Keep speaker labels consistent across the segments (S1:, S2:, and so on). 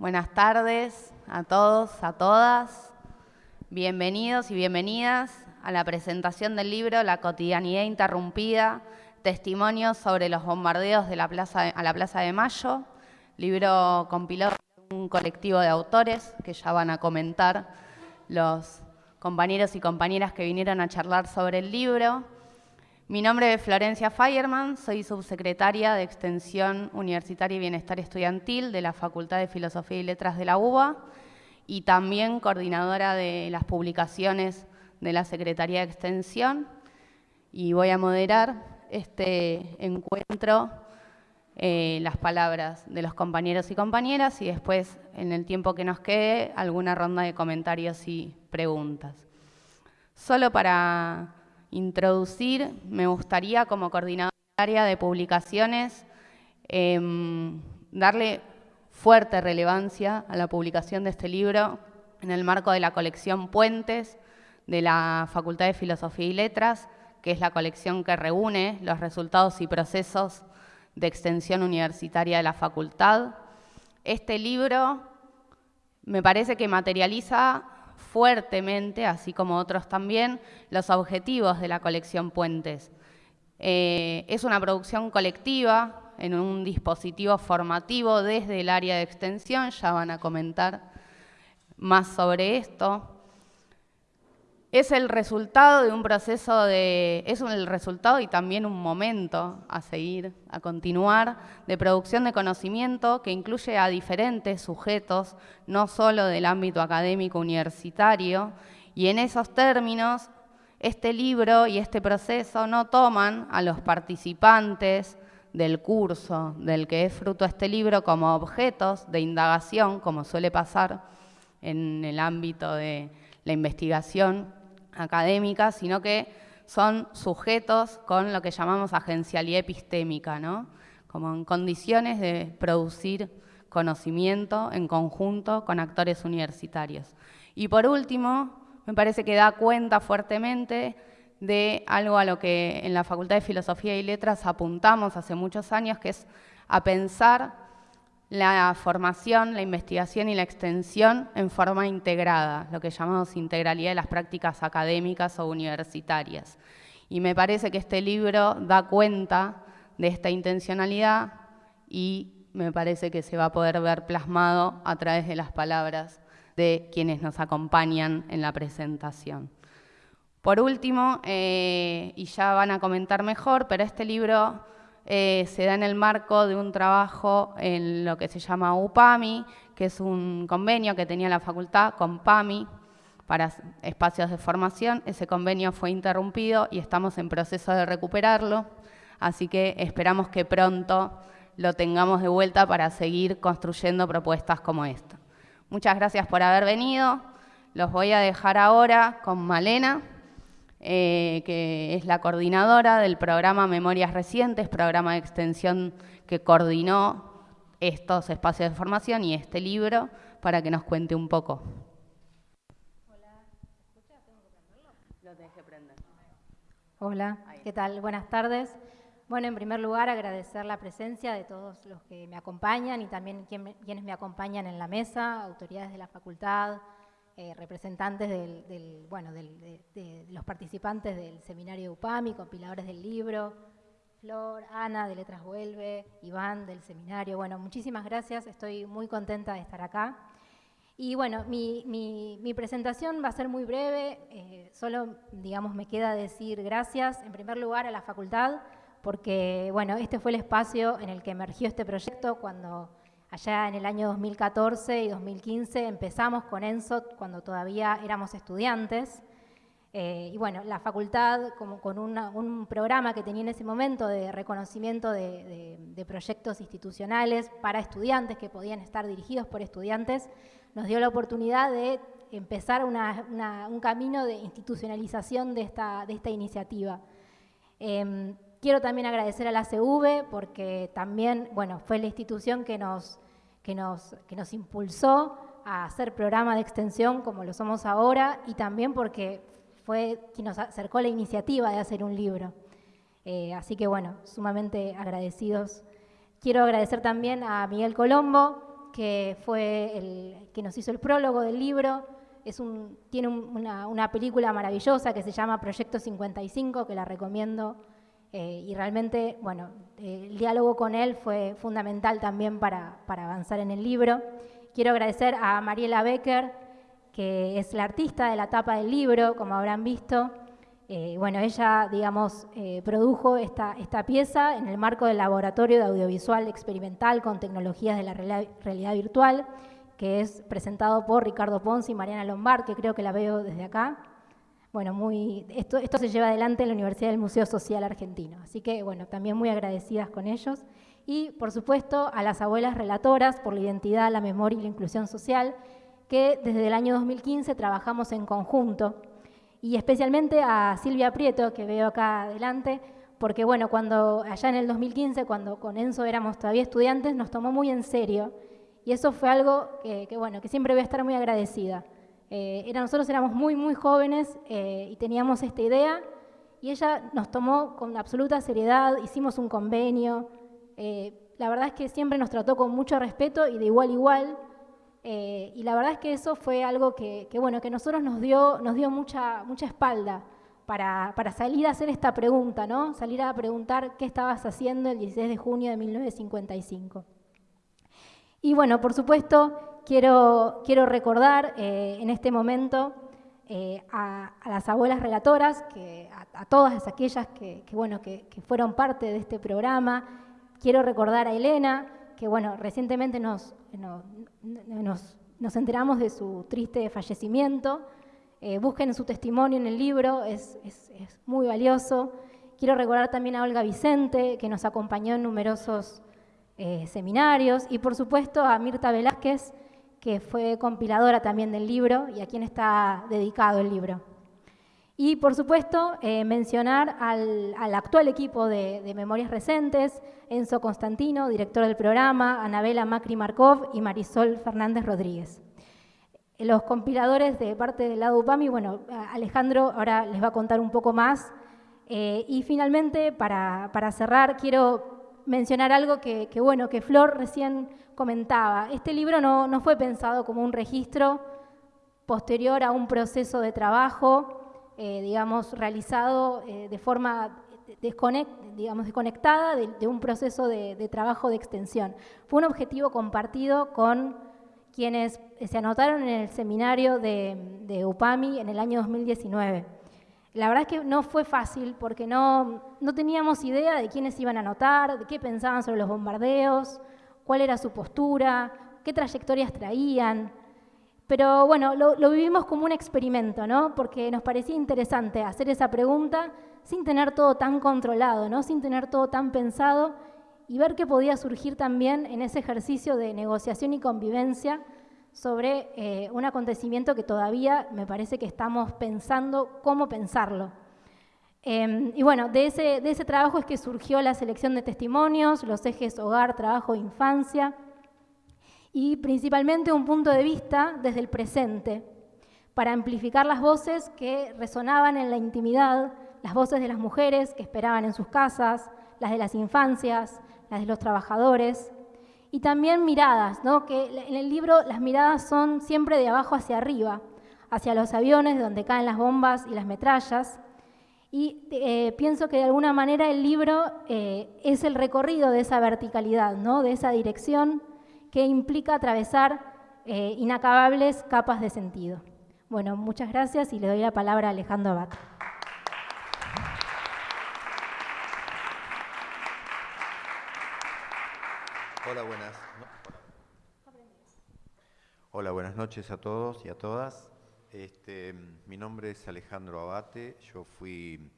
S1: Buenas tardes a todos, a todas. Bienvenidos y bienvenidas a la presentación del libro La cotidianidad interrumpida, testimonios sobre los bombardeos de la plaza a la Plaza de Mayo, libro compilado por un colectivo de autores que ya van a comentar los compañeros y compañeras que vinieron a charlar sobre el libro. Mi nombre es Florencia Fireman, soy subsecretaria de Extensión Universitaria y Bienestar Estudiantil de la Facultad de Filosofía y Letras de la UBA y también coordinadora de las publicaciones de la Secretaría de Extensión y voy a moderar este encuentro, eh, las palabras de los compañeros y compañeras y después, en el tiempo que nos quede, alguna ronda de comentarios y preguntas. Solo para introducir, me gustaría como coordinadora de publicaciones em, darle fuerte relevancia a la publicación de este libro en el marco de la colección Puentes de la Facultad de Filosofía y Letras, que es la colección que reúne los resultados y procesos de extensión universitaria de la facultad. Este libro me parece que materializa fuertemente, así como otros también, los objetivos de la colección Puentes. Eh, es una producción colectiva en un dispositivo formativo desde el área de extensión, ya van a comentar más sobre esto es el resultado de un proceso de, es el resultado y también un momento a seguir, a continuar, de producción de conocimiento que incluye a diferentes sujetos, no solo del ámbito académico universitario, y en esos términos, este libro y este proceso no toman a los participantes del curso del que es fruto este libro como objetos de indagación, como suele pasar en el ámbito de la investigación académica, sino que son sujetos con lo que llamamos agencialidad epistémica, ¿no? como en condiciones de producir conocimiento en conjunto con actores universitarios. Y por último, me parece que da cuenta fuertemente de algo a lo que en la Facultad de Filosofía y Letras apuntamos hace muchos años, que es a pensar la formación, la investigación y la extensión en forma integrada, lo que llamamos integralidad de las prácticas académicas o universitarias. Y me parece que este libro da cuenta de esta intencionalidad y me parece que se va a poder ver plasmado a través de las palabras de quienes nos acompañan en la presentación. Por último, eh, y ya van a comentar mejor, pero este libro eh, se da en el marco de un trabajo en lo que se llama UPAMI, que es un convenio que tenía la facultad con PAMI para espacios de formación. Ese convenio fue interrumpido y estamos en proceso de recuperarlo, así que esperamos que pronto lo tengamos de vuelta para seguir construyendo propuestas como esta. Muchas gracias por haber venido. Los voy a dejar ahora con Malena. Eh, que es la coordinadora del programa Memorias Recientes, programa de extensión que coordinó estos espacios de formación y este libro para que nos cuente un poco.
S2: Hola, ¿escucha? ¿Tengo que prenderlo? Lo tenés que prender. Hola, ¿qué tal? Buenas tardes. Bueno, en primer lugar, agradecer la presencia de todos los que me acompañan y también quienes me acompañan en la mesa, autoridades de la facultad, eh, representantes del, bueno, de, los participantes del seminario UPAMI, compiladores del libro, Flor, Ana de Letras Vuelve, Iván del seminario. Bueno, muchísimas gracias, estoy muy contenta de estar acá. Y bueno, mi, presentación va a ser muy breve, eh, solo, digamos, me queda decir gracias, en primer lugar, a la facultad, porque, bueno, este fue el espacio en el que emergió este proyecto cuando Allá en el año 2014 y 2015 empezamos con ENSOT cuando todavía éramos estudiantes. Eh, y bueno, la facultad, como con un programa que tenía en ese momento de reconocimiento de, proyectos institucionales para estudiantes que podían estar dirigidos por estudiantes, nos dio la oportunidad de empezar un camino de institucionalización de esta, de esta iniciativa. Em, quiero también agradecer a la CV porque también, bueno, fue la institución que nos que nos, que nos impulsó a hacer programa de extensión como lo somos ahora y también porque fue quien nos acercó la iniciativa de hacer un libro. Eh, así que bueno, sumamente agradecidos. Quiero agradecer también a Miguel Colombo, que fue el que nos hizo el prólogo del libro. Es un, tiene una, película maravillosa que se llama Proyecto 55, que la recomiendo. Eh, y realmente, bueno, el diálogo con él fue fundamental también para, para avanzar en el libro. Quiero agradecer a Mariela Becker, que es la artista de la tapa del libro, como habrán visto. Eh, bueno, ella, digamos, eh, produjo esta, esta, pieza en el marco del Laboratorio de Audiovisual Experimental con Tecnologías de la Realidad Virtual, que es presentado por Ricardo Ponce y Mariana Lombard, que creo que la veo desde acá. Bueno, muy, esto, esto se lleva adelante en la Universidad del Museo Social Argentino. Así que, bueno, también muy agradecidas con ellos. Y, por supuesto, a las abuelas relatoras por la identidad, la memoria y la inclusión social, que desde el año 2015 trabajamos en conjunto y especialmente a Silvia Prieto, que veo acá adelante, porque bueno, cuando allá en el 2015, cuando con Enzo éramos todavía estudiantes, nos tomó muy en serio. Y eso fue algo que, bueno, que siempre voy a estar muy agradecida. Eh, era, nosotros éramos muy, muy jóvenes eh, y teníamos esta idea, y ella nos tomó con absoluta seriedad, hicimos un convenio. Eh, la verdad es que siempre nos trató con mucho respeto y de igual a igual. Eh, y la verdad es que eso fue algo que, bueno, que nosotros nos dio, nos dio mucha, mucha espalda para, para, salir a hacer esta pregunta, ¿no? Salir a preguntar qué estabas haciendo el 16 de junio de 1955. Y bueno, por supuesto, quiero, quiero recordar eh, en este momento eh, a, las abuelas relatoras, que, a, todas aquellas que, bueno, que, fueron parte de este programa. Quiero recordar a Elena, que bueno, recientemente nos, nos, enteramos de su triste fallecimiento. Eh, busquen su testimonio en el libro, es, muy valioso. Quiero recordar también a Olga Vicente, que nos acompañó en numerosos seminarios, y por supuesto a Mirta Velázquez, que fue compiladora también del libro y a quien está dedicado el libro. Y por supuesto, eh, mencionar al, actual equipo de, Memorias Recentes, Enzo Constantino, director del programa, Anabela Macri Markov y Marisol Fernández Rodríguez. Los compiladores de parte del lado UPAMI, bueno, Alejandro ahora les va a contar un poco más. Eh, y finalmente, para, cerrar, quiero mencionar algo que, bueno, que Flor recién comentaba. Este libro no, no fue pensado como un registro posterior a un proceso de trabajo, eh, digamos, realizado eh, de forma desconectada de, un proceso de, trabajo de extensión. Fue un objetivo compartido con quienes se anotaron en el seminario de, UPAMI en el año 2019. La verdad es que no fue fácil porque no, no teníamos idea de quiénes iban a anotar, de qué pensaban sobre los bombardeos, cuál era su postura, qué trayectorias traían. Pero bueno, lo, vivimos como un experimento, ¿no? Porque nos parecía interesante hacer esa pregunta sin tener todo tan controlado, ¿no? Sin tener todo tan pensado y ver qué podía surgir también en ese ejercicio de negociación y convivencia sobre eh, un acontecimiento que todavía me parece que estamos pensando cómo pensarlo. Em, y bueno, de ese, de ese trabajo es que surgió la selección de testimonios, los ejes hogar, trabajo, infancia, y principalmente un punto de vista desde el presente, para amplificar las voces que resonaban en la intimidad, las voces de las mujeres que esperaban en sus casas, las de las infancias, las de los trabajadores, y también miradas, ¿no? que en el libro las miradas son siempre de abajo hacia arriba, hacia los aviones de donde caen las bombas y las metrallas, y eh, pienso que de alguna manera el libro eh, es el recorrido de esa verticalidad, ¿no? de esa dirección que implica atravesar eh, inacabables capas de sentido. Bueno, muchas gracias y le doy la palabra a Alejandro Abad.
S3: Hola, buenas. Hola, buenas noches a todos y a todas. Este, mi nombre es Alejandro Abate, yo fui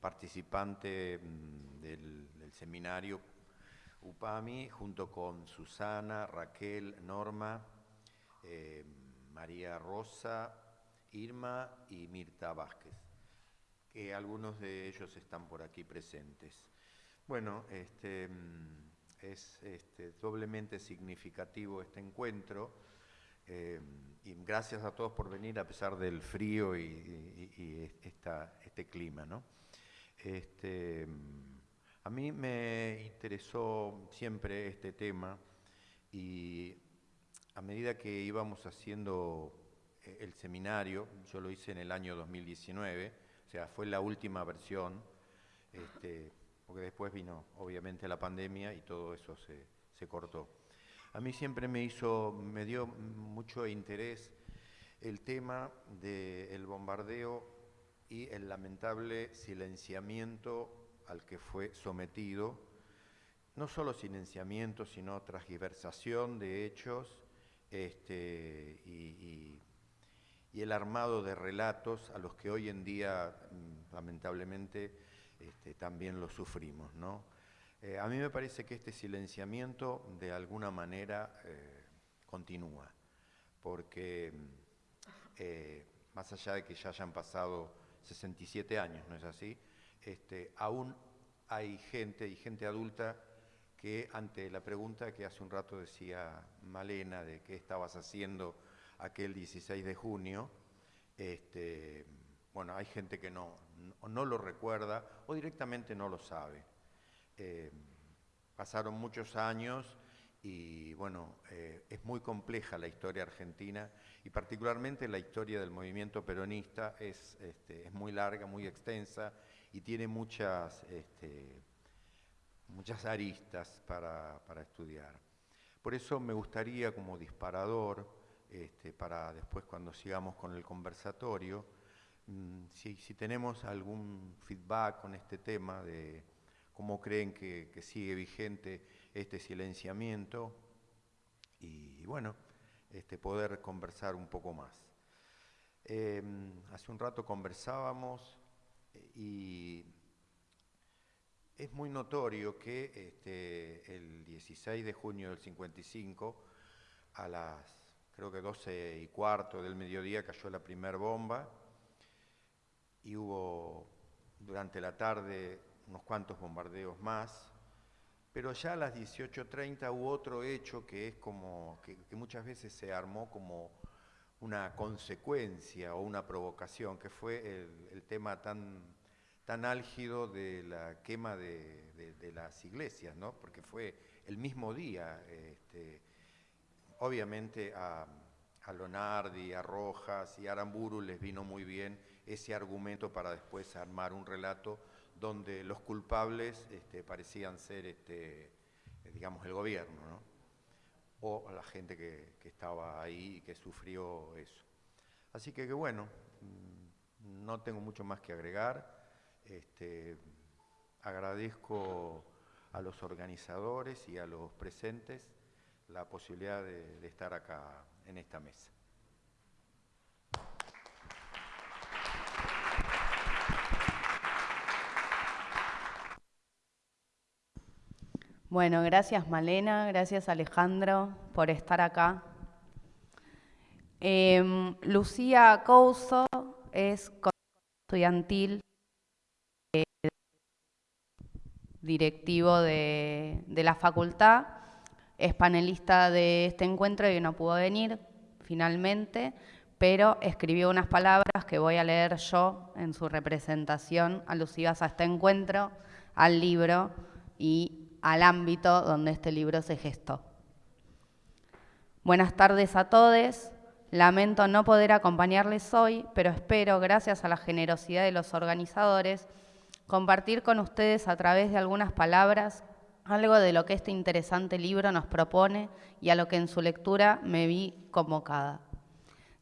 S3: participante mm, del, seminario UPAMI junto con Susana, Raquel, Norma, eh, María Rosa, Irma y Mirta Vázquez, que algunos de ellos están por aquí presentes. Bueno, este, mm, es este, doblemente significativo este encuentro eh, y gracias a todos por venir a pesar del frío y, este clima. ¿no? Este, a mí me interesó siempre este tema y a medida que íbamos haciendo eh, el seminario, yo lo hice en el año 2019, o sea, fue la última versión, este, porque después vino obviamente la pandemia y todo eso se, se cortó. A mí siempre me hizo, me dio mucho interés el tema del bombardeo y el lamentable silenciamiento al que fue sometido, no solo silenciamiento, sino transgiversación de hechos este, y, el armado de relatos a los que hoy en día, lamentablemente, este, también lo sufrimos. ¿no? Eh, a mí me parece que este silenciamiento de alguna manera eh, continúa, porque eh, más allá de que ya hayan pasado 67 años, ¿no es así? Este, aún hay gente y gente adulta que ante la pregunta que hace un rato decía Malena de qué estabas haciendo aquel 16 de junio, este, bueno, hay gente que no, no, lo recuerda o directamente no lo sabe. Eh, pasaron muchos años y bueno, eh, es muy compleja la historia argentina y particularmente la historia del movimiento peronista es, este, es muy larga, muy extensa y tiene muchas, este, muchas aristas para, estudiar. Por eso me gustaría como disparador, este, para después cuando sigamos con el conversatorio, mm, si, tenemos algún feedback con este tema de cómo creen que, sigue vigente este silenciamiento y bueno, este, poder conversar un poco más. Em, hace un rato conversábamos eh, y es muy notorio que este, el 16 de junio del 55, a las creo que 12 y cuarto del mediodía, cayó la primera bomba y hubo durante la tarde unos cuantos bombardeos más pero ya a las 18.30 hubo otro hecho que es como, que, muchas veces se armó como una consecuencia o una provocación, que fue el, tema tan, tan álgido de la quema de, las iglesias, ¿no? porque fue el mismo día. Este, obviamente a, a Lonardi, a Rojas y a Aramburu les vino muy bien ese argumento para después armar un relato donde los culpables este, parecían ser, este, digamos, el gobierno, ¿no? o la gente que, estaba ahí y que sufrió eso. Así que, bueno, mm, no tengo mucho más que agregar. Este, agradezco a los organizadores y a los presentes la posibilidad de estar acá en esta mesa.
S1: Bueno, gracias Malena, gracias Alejandro por estar acá. Em, Lucía Couso es estudiantil eh, directivo de, de, la facultad, es panelista de este encuentro y no pudo venir finalmente, pero escribió unas palabras que voy a leer yo en su representación alusivas a este encuentro, al libro y al ámbito donde este libro se gestó. Buenas tardes a todos. Lamento no poder acompañarles hoy, pero espero, gracias a la generosidad de los organizadores, compartir con ustedes a través de algunas palabras algo de lo que este interesante libro nos propone y a lo que en su lectura me vi convocada.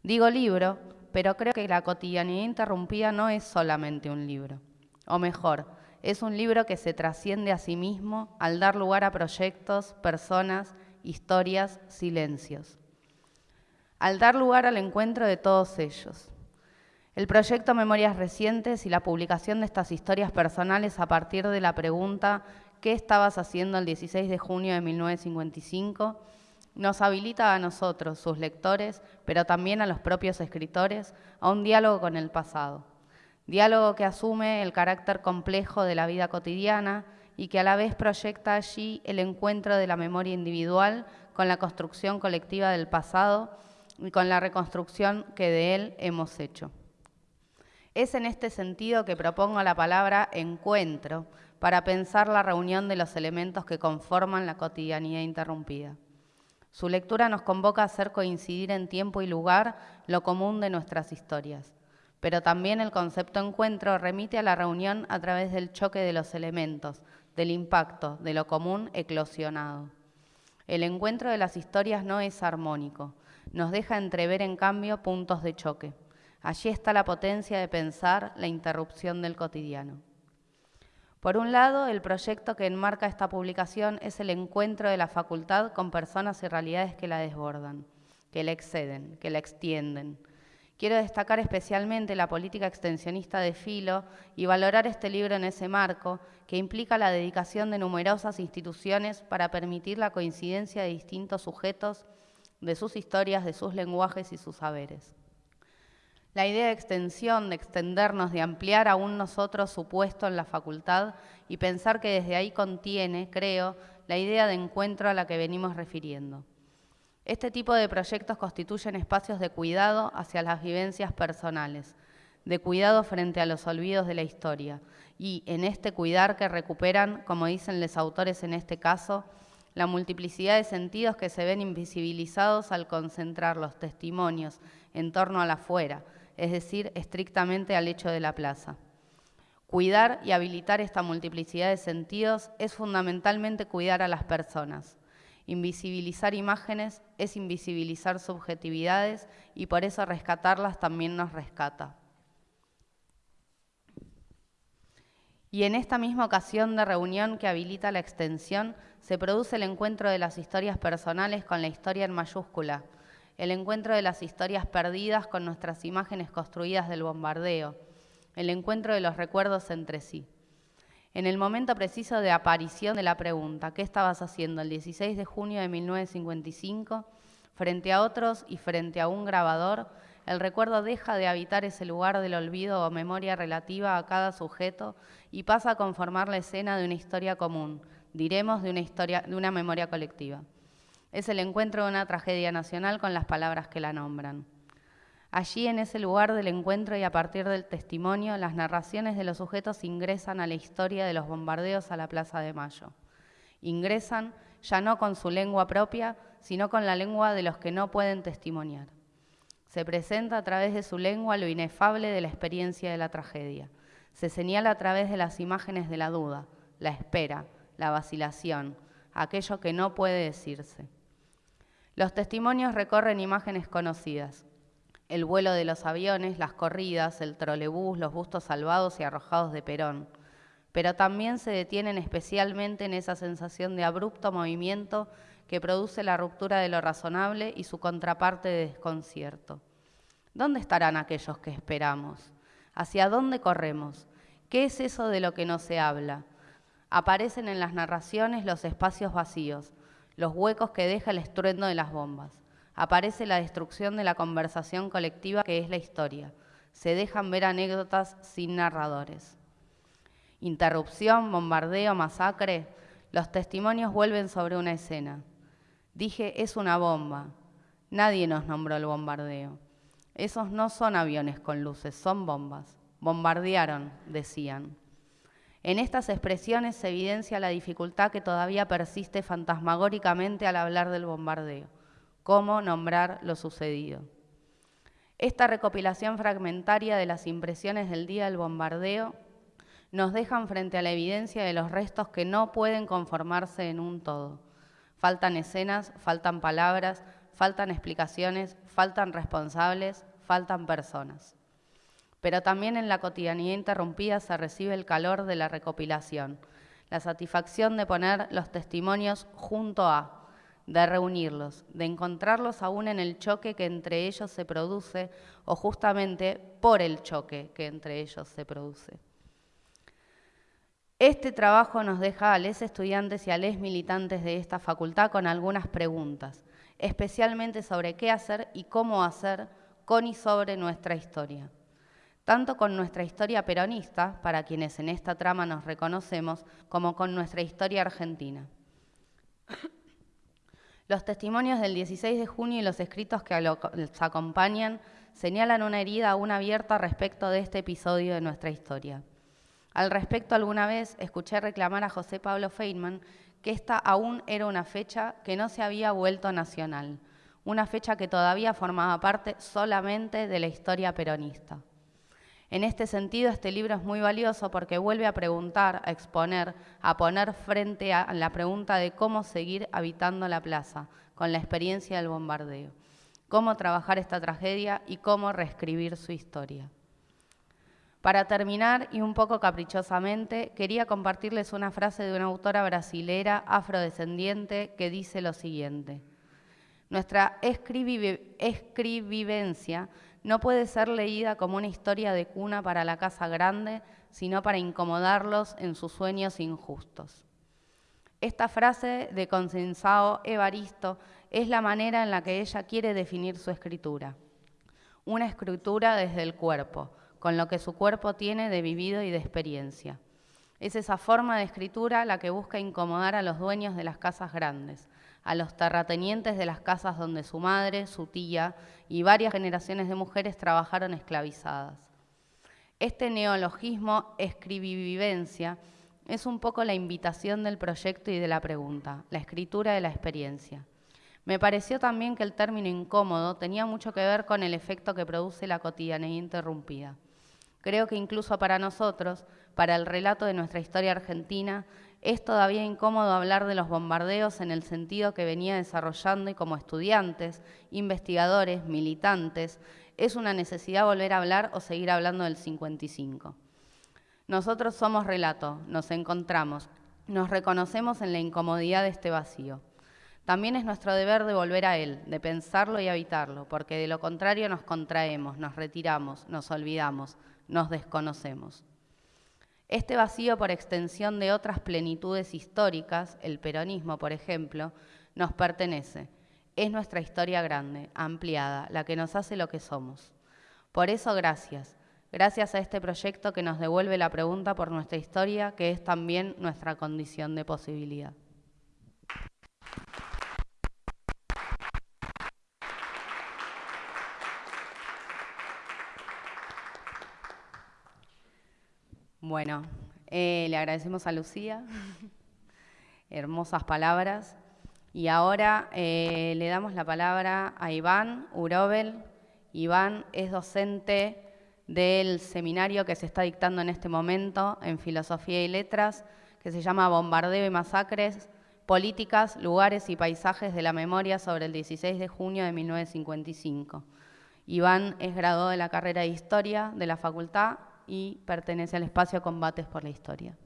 S1: Digo libro, pero creo que La cotidianidad interrumpida no es solamente un libro, o mejor, es un libro que se trasciende a sí mismo al dar lugar a proyectos, personas, historias, silencios. Al dar lugar al encuentro de todos ellos. El proyecto Memorias Recientes y la publicación de estas historias personales a partir de la pregunta ¿qué estabas haciendo el 16 de junio de 1955? nos habilita a nosotros, sus lectores, pero también a los propios escritores, a un diálogo con el pasado diálogo que asume el carácter complejo de la vida cotidiana y que a la vez proyecta allí el encuentro de la memoria individual con la construcción colectiva del pasado y con la reconstrucción que de él hemos hecho. Es en este sentido que propongo la palabra encuentro para pensar la reunión de los elementos que conforman la cotidianidad interrumpida. Su lectura nos convoca a hacer coincidir en tiempo y lugar lo común de nuestras historias, pero también el concepto encuentro remite a la reunión a través del choque de los elementos, del impacto, de lo común eclosionado. El encuentro de las historias no es armónico, nos deja entrever en cambio puntos de choque. Allí está la potencia de pensar la interrupción del cotidiano. Por un lado, el proyecto que enmarca esta publicación es el encuentro de la facultad con personas y realidades que la desbordan, que la exceden, que la extienden. Quiero destacar especialmente la política extensionista de Filo y valorar este libro en ese marco, que implica la dedicación de numerosas instituciones para permitir la coincidencia de distintos sujetos, de sus historias, de sus lenguajes y sus saberes. La idea de extensión, de extendernos, de ampliar aún nosotros su puesto en la facultad y pensar que desde ahí contiene, creo, la idea de encuentro a la que venimos refiriendo. Este tipo de proyectos constituyen espacios de cuidado hacia las vivencias personales, de cuidado frente a los olvidos de la historia, y en este cuidar que recuperan, como dicen los autores en este caso, la multiplicidad de sentidos que se ven invisibilizados al concentrar los testimonios en torno a la fuera, es decir, estrictamente al hecho de la plaza. Cuidar y habilitar esta multiplicidad de sentidos es fundamentalmente cuidar a las personas. Invisibilizar imágenes es invisibilizar subjetividades y por eso rescatarlas también nos rescata. Y en esta misma ocasión de reunión que habilita la extensión, se produce el encuentro de las historias personales con la historia en mayúscula, el encuentro de las historias perdidas con nuestras imágenes construidas del bombardeo, el encuentro de los recuerdos entre sí. En el momento preciso de aparición de la pregunta, ¿qué estabas haciendo el 16 de junio de 1955? Frente a otros y frente a un grabador, el recuerdo deja de habitar ese lugar del olvido o memoria relativa a cada sujeto y pasa a conformar la escena de una historia común, diremos de una, historia, de una memoria colectiva es el encuentro de una tragedia nacional con las palabras que la nombran. Allí, en ese lugar del encuentro y a partir del testimonio, las narraciones de los sujetos ingresan a la historia de los bombardeos a la Plaza de Mayo. Ingresan ya no con su lengua propia, sino con la lengua de los que no pueden testimoniar. Se presenta a través de su lengua lo inefable de la experiencia de la tragedia. Se señala a través de las imágenes de la duda, la espera, la vacilación, aquello que no puede decirse. Los testimonios recorren imágenes conocidas. El vuelo de los aviones, las corridas, el trolebús, los bustos salvados y arrojados de Perón. Pero también se detienen especialmente en esa sensación de abrupto movimiento que produce la ruptura de lo razonable y su contraparte de desconcierto. ¿Dónde estarán aquellos que esperamos? ¿Hacia dónde corremos? ¿Qué es eso de lo que no se habla? Aparecen en las narraciones los espacios vacíos, los huecos que deja el estruendo de las bombas. Aparece la destrucción de la conversación colectiva que es la historia. Se dejan ver anécdotas sin narradores. Interrupción, bombardeo, masacre. Los testimonios vuelven sobre una escena. Dije, es una bomba. Nadie nos nombró el bombardeo. Esos no son aviones con luces, son bombas. Bombardearon, decían. En estas expresiones se evidencia la dificultad que todavía persiste fantasmagóricamente al hablar del bombardeo, cómo nombrar lo sucedido. Esta recopilación fragmentaria de las impresiones del día del bombardeo nos dejan frente a la evidencia de los restos que no pueden conformarse en un todo. Faltan escenas, faltan palabras, faltan explicaciones, faltan responsables, faltan personas pero también en la cotidianidad interrumpida se recibe el calor de la recopilación, la satisfacción de poner los testimonios junto a, de reunirlos, de encontrarlos aún en el choque que entre ellos se produce o justamente por el choque que entre ellos se produce. Este trabajo nos deja a los estudiantes y a los militantes de esta facultad con algunas preguntas, especialmente sobre qué hacer y cómo hacer con y sobre nuestra historia tanto con nuestra historia peronista, para quienes en esta trama nos reconocemos, como con nuestra historia argentina. Los testimonios del 16 de junio y los escritos que los acompañan señalan una herida aún abierta respecto de este episodio de nuestra historia. Al respecto, alguna vez escuché reclamar a José Pablo Feynman que esta aún era una fecha que no se había vuelto nacional, una fecha que todavía formaba parte solamente de la historia peronista. En este sentido, este libro es muy valioso porque vuelve a preguntar, a exponer, a poner frente a la pregunta de cómo seguir habitando la plaza con la experiencia del bombardeo, cómo trabajar esta tragedia y cómo reescribir su historia. Para terminar, y un poco caprichosamente, quería compartirles una frase de una autora brasilera afrodescendiente que dice lo siguiente. Nuestra escribivencia no puede ser leída como una historia de cuna para la casa grande, sino para incomodarlos en sus sueños injustos. Esta frase de Consensao Evaristo es la manera en la que ella quiere definir su escritura. Una escritura desde el cuerpo, con lo que su cuerpo tiene de vivido y de experiencia. Es esa forma de escritura la que busca incomodar a los dueños de las casas grandes, a los terratenientes de las casas donde su madre, su tía y varias generaciones de mujeres trabajaron esclavizadas. Este neologismo escribivivencia es un poco la invitación del proyecto y de la pregunta, la escritura de la experiencia. Me pareció también que el término incómodo tenía mucho que ver con el efecto que produce la cotidianidad interrumpida. Creo que incluso para nosotros, para el relato de nuestra historia argentina, es todavía incómodo hablar de los bombardeos en el sentido que venía desarrollando y como estudiantes, investigadores, militantes, es una necesidad volver a hablar o seguir hablando del 55. Nosotros somos relato, nos encontramos, nos reconocemos en la incomodidad de este vacío. También es nuestro deber de volver a él, de pensarlo y habitarlo, porque de lo contrario nos contraemos, nos retiramos, nos olvidamos, nos desconocemos. Este vacío por extensión de otras plenitudes históricas, el peronismo, por ejemplo, nos pertenece. Es nuestra historia grande, ampliada, la que nos hace lo que somos. Por eso, gracias. Gracias a este proyecto que nos devuelve la pregunta por nuestra historia, que es también nuestra condición de posibilidad. Bueno, eh, le agradecemos a Lucía, hermosas palabras. Y ahora eh, le damos la palabra a Iván Urobel. Iván es docente del seminario que se está dictando en este momento en Filosofía y Letras, que se llama Bombardeo y Masacres, Políticas, Lugares y Paisajes de la Memoria sobre el 16 de junio de 1955. Iván es graduado de la carrera de Historia de la Facultad y pertenece al espacio Combates por la Historia.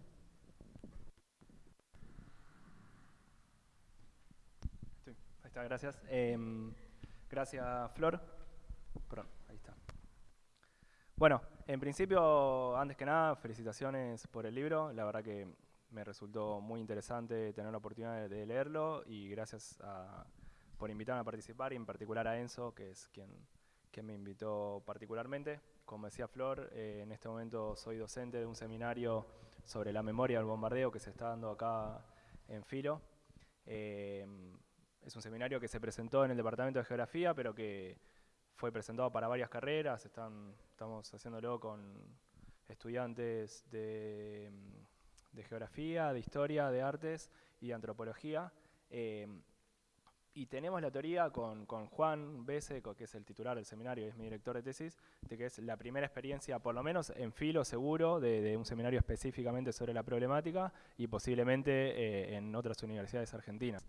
S4: ahí está, gracias. Em, gracias, Flor. Bueno, en principio, antes que nada, felicitaciones por el libro. La verdad que me resultó muy interesante tener la oportunidad de, leerlo y gracias por invitarme a participar y en particular a Enzo, que es quien, quien me invitó particularmente. Como decía Flor, eh, en este momento soy docente de un seminario sobre la memoria del bombardeo que se está dando acá en Filo. Eh, es un seminario que se presentó en el Departamento de Geografía, pero que fue presentado para varias carreras. estamos haciéndolo con estudiantes de, Geografía, de Historia, de Artes y de Antropología. Eh, y tenemos la teoría con, Juan Beseco, que es el titular del seminario y es mi director de tesis, de que es la primera experiencia, por lo menos en filo seguro, de, un seminario específicamente sobre la problemática y posiblemente eh, en otras universidades argentinas.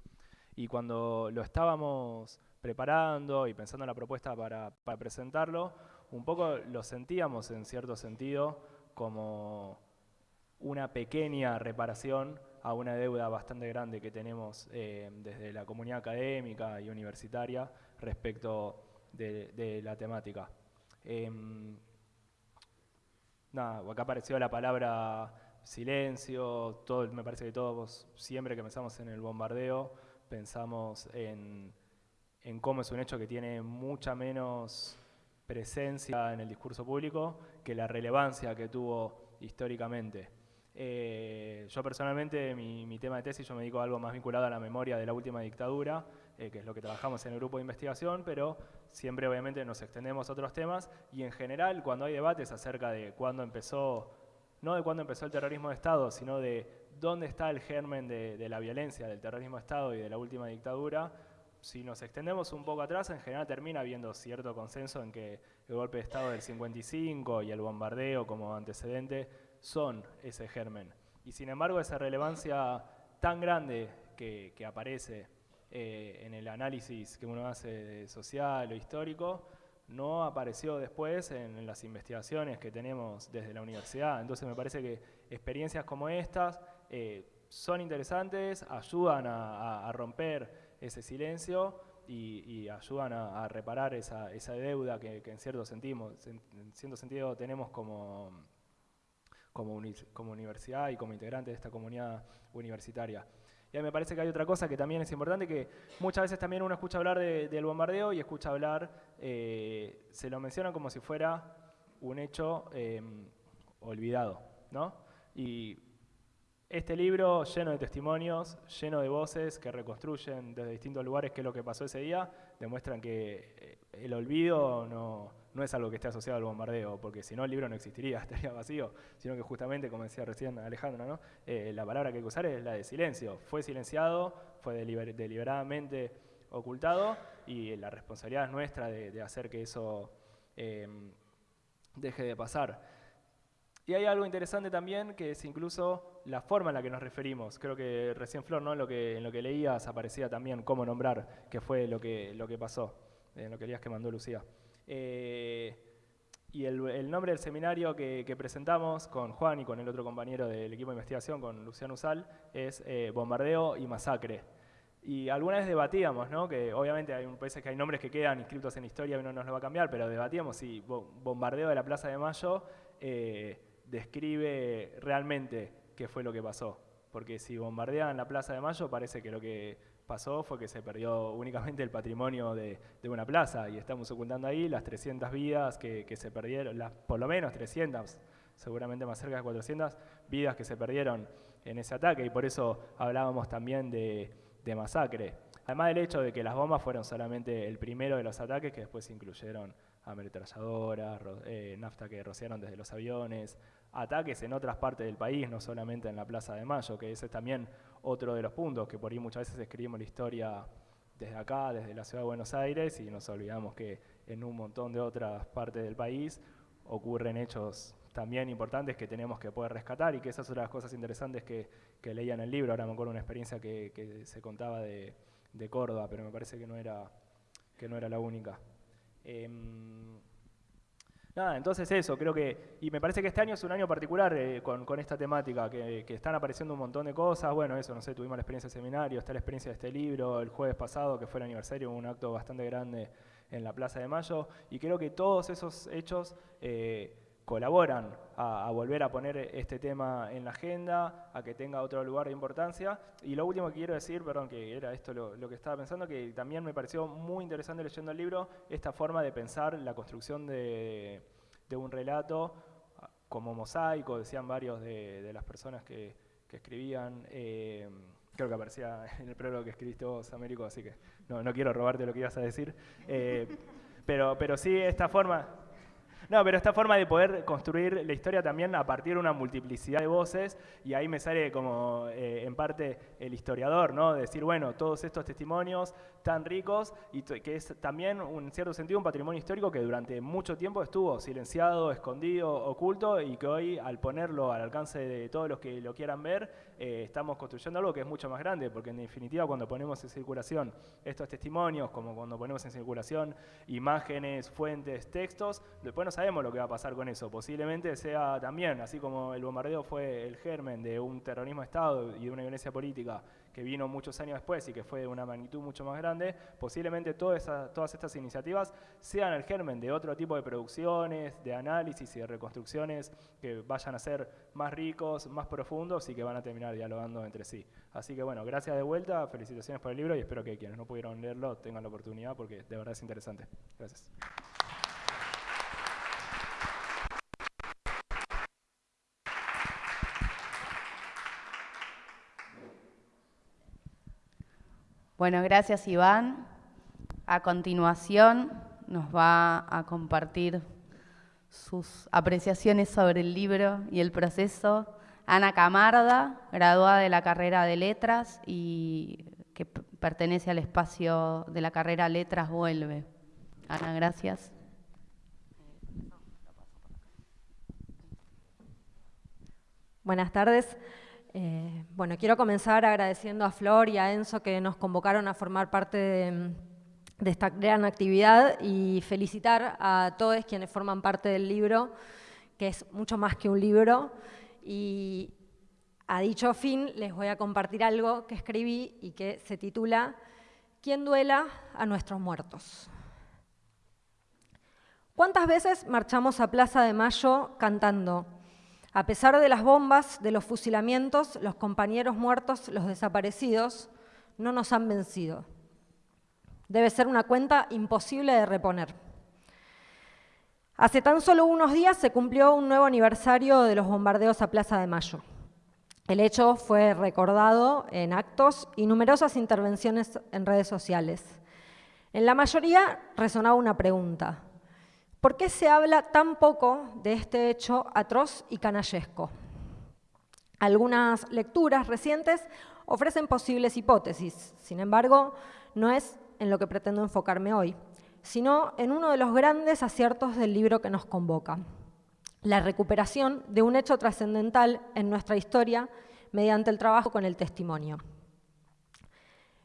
S4: Y cuando lo estábamos preparando y pensando en la propuesta para, para presentarlo, un poco lo sentíamos en cierto sentido como una pequeña reparación a una deuda bastante grande que tenemos eh, desde la comunidad académica y universitaria respecto de, la temática. Em, nada, acá apareció la palabra silencio, todo, me parece que todos, siempre que pensamos en el bombardeo, pensamos en, en cómo es un hecho que tiene mucha menos presencia en el discurso público que la relevancia que tuvo históricamente. Eh, yo personalmente, mi, tema de tesis, yo me dedico a algo más vinculado a la memoria de la última dictadura, eh, que es lo que trabajamos en el grupo de investigación, pero siempre obviamente nos extendemos a otros temas y en general cuando hay debates acerca de cuándo empezó, no de cuándo empezó el terrorismo de Estado, sino de dónde está el germen de, la violencia, del terrorismo de Estado y de la última dictadura, si nos extendemos un poco atrás, en general termina habiendo cierto consenso en que el golpe de Estado del 55 y el bombardeo como antecedente son ese germen. Y sin embargo, esa relevancia tan grande que, aparece eh, en el análisis que uno hace social o histórico, no apareció después en, las investigaciones que tenemos desde la universidad. Entonces me parece que experiencias como estas eh, son interesantes, ayudan a, romper ese silencio y, ayudan a, reparar esa, deuda que, en, cierto sentido, en cierto sentido tenemos como, como, como universidad y como integrante de esta comunidad universitaria. Y a me parece que hay otra cosa que también es importante, que muchas veces también uno escucha hablar del bombardeo y escucha hablar, eh, se lo menciona como si fuera un hecho em, olvidado, ¿no? Y este libro lleno de testimonios, lleno de voces que reconstruyen desde distintos lugares qué es lo que pasó ese día, demuestran que eh, el olvido no, no es algo que esté asociado al bombardeo, porque si no el libro no existiría, estaría vacío, sino que justamente, como decía recién Alejandro, ¿no? Eh, la palabra que hay que usar es la de silencio. Fue silenciado, fue deliberadamente ocultado y la responsabilidad es nuestra de, hacer que eso em, deje de pasar. Y hay algo interesante también que es incluso la forma en la que nos referimos. Creo que recién Flor, ¿no? en, lo que, en lo que leías aparecía también cómo nombrar qué fue lo que, lo que pasó, en lo que leías que mandó Lucía. Eh, y el, nombre del seminario que, presentamos con Juan y con el otro compañero del equipo de investigación, con Luciano Usal, es eh, Bombardeo y Masacre. Y alguna vez debatíamos, ¿no? que obviamente hay veces que hay nombres que quedan inscritos en historia y uno nos lo va a cambiar, pero debatíamos si Bombardeo de la Plaza de Mayo eh, describe realmente qué fue lo que pasó. Porque si bombardean la Plaza de Mayo parece que lo que pasó fue que se perdió únicamente el patrimonio de, una plaza y estamos ocultando ahí las 300 vidas que, se perdieron, las, por lo menos 300, seguramente más cerca de 400 vidas que se perdieron en ese ataque y por eso hablábamos también de, masacre. Además del hecho de que las bombas fueron solamente el primero de los ataques que después incluyeron ametralladoras, eh, nafta que rociaron desde los aviones, ataques en otras partes del país, no solamente en la Plaza de Mayo, que ese es también otro de los puntos, que por ahí muchas veces escribimos la historia desde acá, desde la ciudad de Buenos Aires, y nos olvidamos que en un montón de otras partes del país ocurren hechos también importantes que tenemos que poder rescatar y que esas son las cosas interesantes que, que leía en el libro. Ahora me acuerdo una experiencia que, se contaba de, Córdoba, pero me parece que no era, que no era la única. Em, Nada, entonces eso, creo que, y me parece que este año es un año particular eh, con, esta temática, que, están apareciendo un montón de cosas, bueno, eso, no sé, tuvimos la experiencia del seminario, está la experiencia de este libro, el jueves pasado, que fue el aniversario, un acto bastante grande en la Plaza de Mayo, y creo que todos esos hechos... Eh, colaboran a, volver a poner este tema en la agenda, a que tenga otro lugar de importancia. Y lo último que quiero decir, perdón, que era esto lo, que estaba pensando, que también me pareció muy interesante leyendo el libro, esta forma de pensar la construcción de, un relato como mosaico, decían varios de, las personas que, escribían. Eh, creo que aparecía en el prólogo que escribiste vos, Américo, así que no, quiero robarte lo que ibas a decir. Eh, pero, pero sí, esta forma, no, pero esta forma de poder construir la historia también a partir de una multiplicidad de voces, y ahí me sale como eh, en parte el historiador, ¿no? decir, bueno, todos estos testimonios tan ricos, y que es también, en cierto sentido, un patrimonio histórico que durante mucho tiempo estuvo silenciado, escondido, oculto, y que hoy, al ponerlo al alcance de todos los que lo quieran ver, eh, estamos construyendo algo que es mucho más grande, porque en definitiva, cuando ponemos en circulación estos testimonios, como cuando ponemos en circulación imágenes, fuentes, textos, después nos sabemos lo que va a pasar con eso. Posiblemente sea también, así como el bombardeo fue el germen de un terrorismo de Estado y de una violencia política que vino muchos años después y que fue de una magnitud mucho más grande, posiblemente todas, todas estas iniciativas sean el germen de otro tipo de producciones, de análisis y de reconstrucciones que vayan a ser más ricos, más profundos y que van a terminar dialogando entre sí. Así que bueno, gracias de vuelta, felicitaciones por el libro y espero que quienes no pudieron leerlo tengan la oportunidad porque de verdad es interesante. Gracias.
S1: Bueno, gracias Iván. A continuación nos va a compartir sus apreciaciones sobre el libro y el proceso Ana Camarda, graduada de la carrera de Letras y que pertenece al espacio de la carrera Letras Vuelve. Ana, gracias.
S5: Buenas tardes. Eh, bueno, quiero comenzar agradeciendo a Flor y a Enzo que nos convocaron a formar parte de, de esta gran actividad y felicitar a todos quienes forman parte del libro, que es mucho más que un libro. Y a dicho fin les voy a compartir algo que escribí y que se titula ¿Quién duela a nuestros muertos? ¿Cuántas veces marchamos a Plaza de Mayo cantando? A pesar de las bombas, de los fusilamientos, los compañeros muertos, los desaparecidos, no nos han vencido. Debe ser una cuenta imposible de reponer. Hace tan solo unos días se cumplió un nuevo aniversario de los bombardeos a Plaza de Mayo. El hecho fue recordado en actos y numerosas intervenciones en redes sociales. En la mayoría resonaba una pregunta. ¿Por qué se habla tan poco de este hecho atroz y canallesco? Algunas lecturas recientes ofrecen posibles hipótesis, sin embargo, no es en lo que pretendo enfocarme hoy, sino en uno de los grandes aciertos del libro que nos convoca, la recuperación de un hecho trascendental en nuestra historia mediante el trabajo con el testimonio.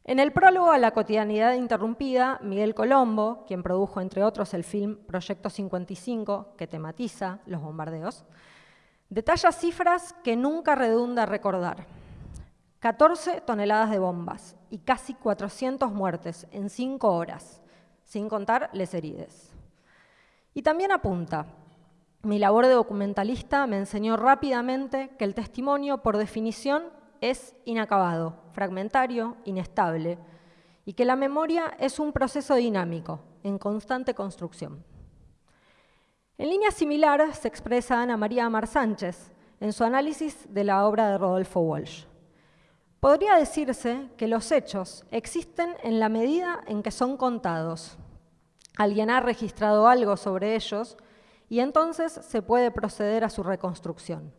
S5: En el prólogo a la cotidianidad interrumpida, Miguel Colombo, quien produjo entre otros el film Proyecto 55, que tematiza los bombardeos, detalla cifras que nunca redunda recordar. 14 toneladas de bombas y casi 400 muertes en 5 horas, sin contar les herides. Y también apunta, mi labor de documentalista me enseñó rápidamente que el testimonio, por definición, es inacabado, fragmentario, inestable, y que la memoria es un proceso dinámico, en constante construcción. En línea similar se expresa Ana María Amar Sánchez en su análisis de la obra de Rodolfo Walsh. Podría decirse que los hechos existen en la medida en que son contados. Alguien ha registrado algo sobre ellos y entonces se puede proceder a su reconstrucción.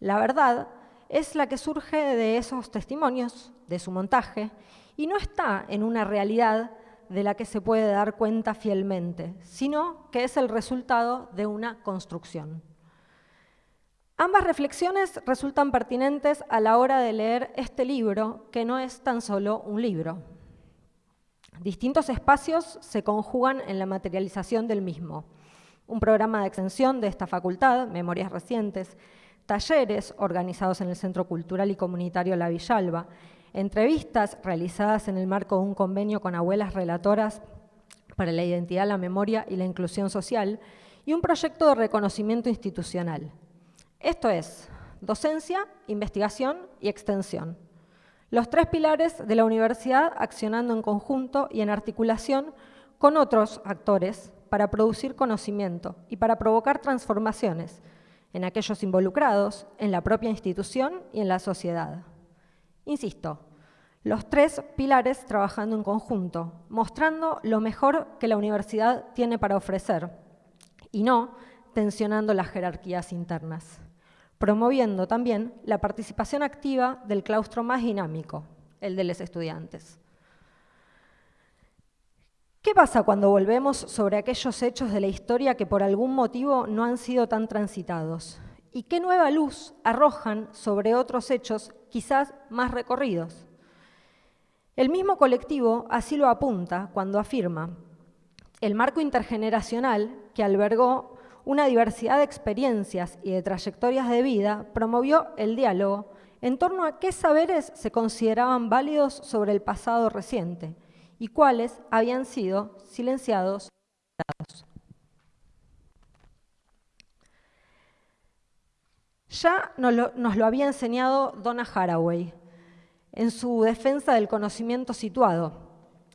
S5: La verdad es la que surge de esos testimonios, de su montaje, y no está en una realidad de la que se puede dar cuenta fielmente, sino que es el resultado de una construcción. Ambas reflexiones resultan pertinentes a la hora de leer este libro, que no es tan solo un libro. Distintos espacios se conjugan en la materialización del mismo. Un programa de extensión de esta facultad, Memorias Recientes, talleres organizados en el Centro Cultural y Comunitario La Villalba, entrevistas realizadas en el marco de un convenio con abuelas relatoras para la identidad, la memoria y la inclusión social, y un proyecto de reconocimiento institucional. Esto es docencia, investigación y extensión. Los tres pilares de la universidad accionando en conjunto y en articulación con otros actores para producir conocimiento y para provocar transformaciones en aquellos involucrados, en la propia institución y en la sociedad. Insisto, los tres pilares trabajando en conjunto, mostrando lo mejor que la universidad tiene para ofrecer y no tensionando las jerarquías internas promoviendo también la participación activa del claustro más dinámico, el de los estudiantes. ¿Qué pasa cuando volvemos sobre aquellos hechos de la historia que por algún motivo no han sido tan transitados? ¿Y qué nueva luz arrojan sobre otros hechos quizás más recorridos? El mismo colectivo así lo apunta cuando afirma, el marco intergeneracional que albergó una diversidad de experiencias y de trayectorias de vida, promovió el diálogo en torno a qué saberes se consideraban válidos sobre el pasado reciente y cuáles habían sido silenciados. Ya nos lo, nos lo había enseñado Donna Haraway en su defensa del conocimiento situado,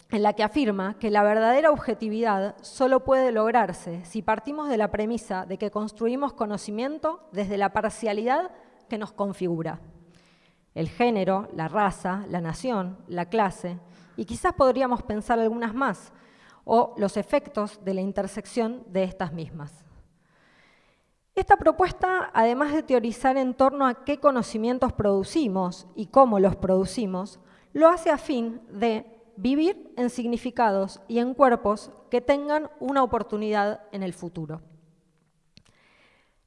S5: en la que afirma que la verdadera objetividad solo puede lograrse si partimos de la premisa de que construimos conocimiento desde la parcialidad que nos configura. El género, la raza, la nación, la clase, y quizás podríamos pensar algunas más, o los efectos de la intersección de estas mismas. Esta propuesta, además de teorizar en torno a qué conocimientos producimos y cómo los producimos, lo hace a fin de vivir en significados y en cuerpos que tengan una oportunidad en el futuro.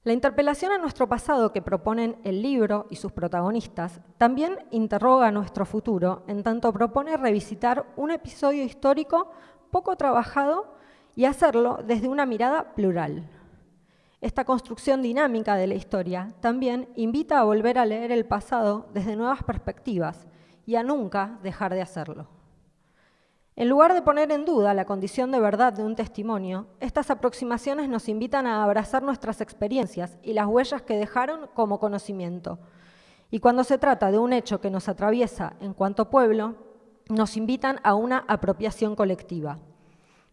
S5: La interpelación a nuestro pasado que proponen el libro y sus protagonistas también interroga nuestro futuro, en tanto propone revisitar un episodio histórico poco trabajado y hacerlo desde una mirada plural. Esta construcción dinámica de la historia también invita a volver a leer el pasado desde nuevas perspectivas y a nunca dejar de hacerlo. En lugar de poner en duda la condición de verdad de un testimonio, estas aproximaciones nos invitan a abrazar nuestras experiencias y las huellas que dejaron como conocimiento. Y cuando se trata de un hecho que nos atraviesa en cuanto pueblo, nos invitan a una apropiación colectiva.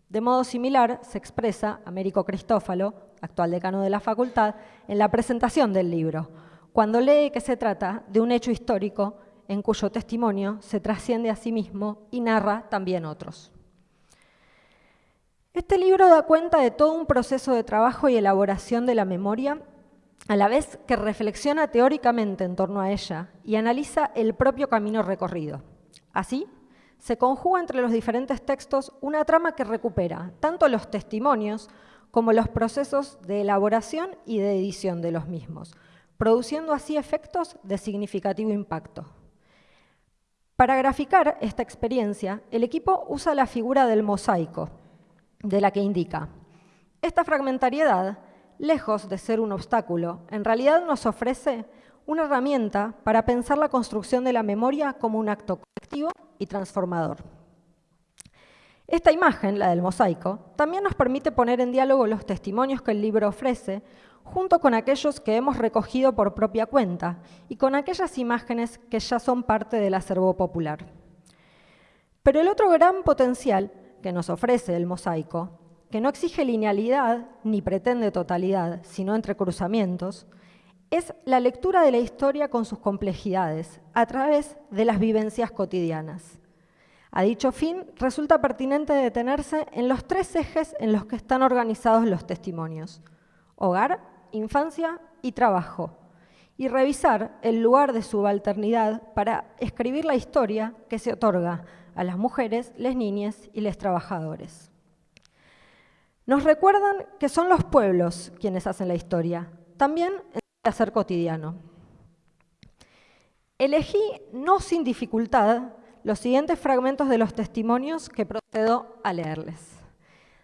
S5: De modo similar se expresa Américo Cristófalo, actual decano de la facultad, en la presentación del libro, cuando lee que se trata de un hecho histórico en cuyo testimonio se trasciende a sí mismo y narra también otros. Este libro da cuenta de todo un proceso de trabajo y elaboración de la memoria, a la vez que reflexiona teóricamente en torno a ella y analiza el propio camino recorrido. Así, se conjuga entre los diferentes textos una trama que recupera tanto los testimonios como los procesos de elaboración y de edición de los mismos, produciendo así efectos de significativo impacto. Para graficar esta experiencia, el equipo usa la figura del mosaico, de la que indica. Esta fragmentariedad, lejos de ser un obstáculo, en realidad nos ofrece una herramienta para pensar la construcción de la memoria como un acto colectivo y transformador. Esta imagen, la del mosaico, también nos permite poner en diálogo los testimonios que el libro ofrece junto con aquellos que hemos recogido por propia cuenta y con aquellas imágenes que ya son parte del acervo popular. Pero el otro gran potencial que nos ofrece el mosaico, que no exige linealidad ni pretende totalidad, sino entrecruzamientos, es la lectura de la historia con sus complejidades, a través de las vivencias cotidianas. A dicho fin, resulta pertinente detenerse en los tres ejes en los que están organizados los testimonios. Hogar, infancia y trabajo, y revisar el lugar de subalternidad para escribir la historia que se otorga a las mujeres, las niñas y los trabajadores. Nos recuerdan que son los pueblos quienes hacen la historia, también en el hacer cotidiano. Elegí, no sin dificultad, los siguientes fragmentos de los testimonios que procedo a leerles.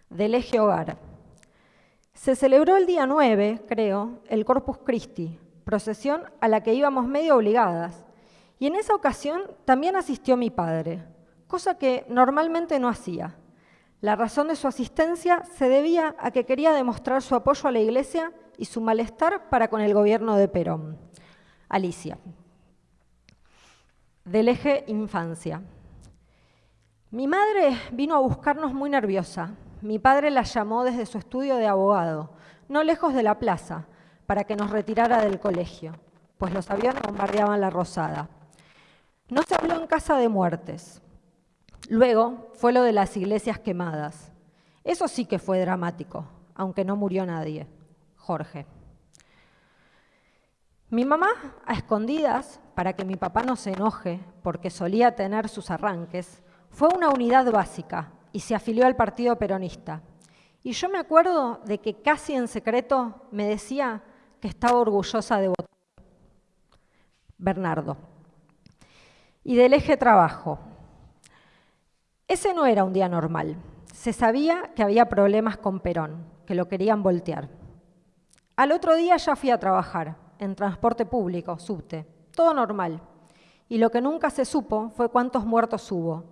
S5: Del eje hogar. Se celebró el día 9, creo, el Corpus Christi, procesión a la que íbamos medio obligadas, y en esa ocasión también asistió mi padre, cosa que normalmente no hacía. La razón de su asistencia se debía a que quería demostrar su apoyo a la Iglesia y su malestar para con el gobierno de Perón. Alicia. Del eje infancia. Mi madre vino a buscarnos muy nerviosa, mi padre la llamó desde su estudio de abogado, no lejos de la plaza, para que nos retirara del colegio, pues los aviones bombardeaban la Rosada. No se habló en casa de muertes. Luego fue lo de las iglesias quemadas. Eso sí que fue dramático, aunque no murió nadie. Jorge. Mi mamá, a escondidas, para que mi papá no se enoje, porque solía tener sus arranques, fue una unidad básica, y se afilió al Partido Peronista. Y yo me acuerdo de que casi en secreto me decía que estaba orgullosa de votar. Bernardo. Y del eje trabajo. Ese no era un día normal. Se sabía que había problemas con Perón, que lo querían voltear. Al otro día ya fui a trabajar, en transporte público, subte, todo normal. Y lo que nunca se supo fue cuántos muertos hubo,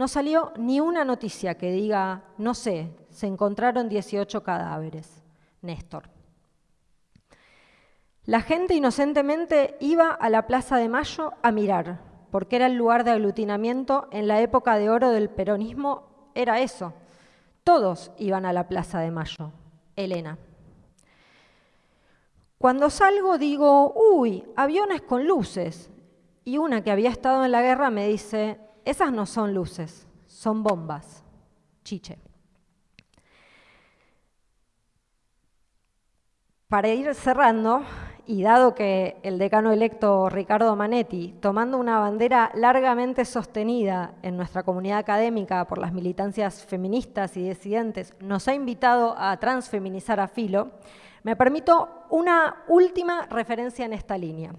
S5: no salió ni una noticia que diga, no sé, se encontraron 18 cadáveres. Néstor. La gente inocentemente iba a la Plaza de Mayo a mirar, porque era el lugar de aglutinamiento en la época de oro del peronismo, era eso. Todos iban a la Plaza de Mayo. Elena. Cuando salgo digo, uy, aviones con luces. Y una que había estado en la guerra me dice, esas no son luces, son bombas. Chiche. Para ir cerrando, y dado que el decano electo Ricardo Manetti, tomando una bandera largamente sostenida en nuestra comunidad académica por las militancias feministas y disidentes, nos ha invitado a transfeminizar a Filo, me permito una última referencia en esta línea.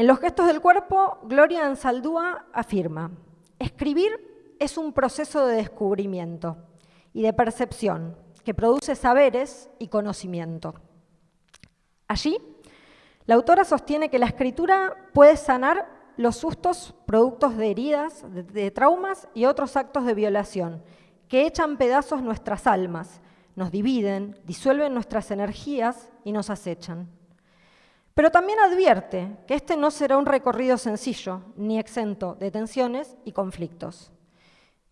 S5: En los gestos del cuerpo, Gloria Ansaldúa afirma, escribir es un proceso de descubrimiento y de percepción que produce saberes y conocimiento. Allí, la autora sostiene que la escritura puede sanar los sustos productos de heridas, de, traumas y otros actos de violación que echan pedazos nuestras almas, nos dividen, disuelven nuestras energías y nos acechan. Pero también advierte que este no será un recorrido sencillo ni exento de tensiones y conflictos.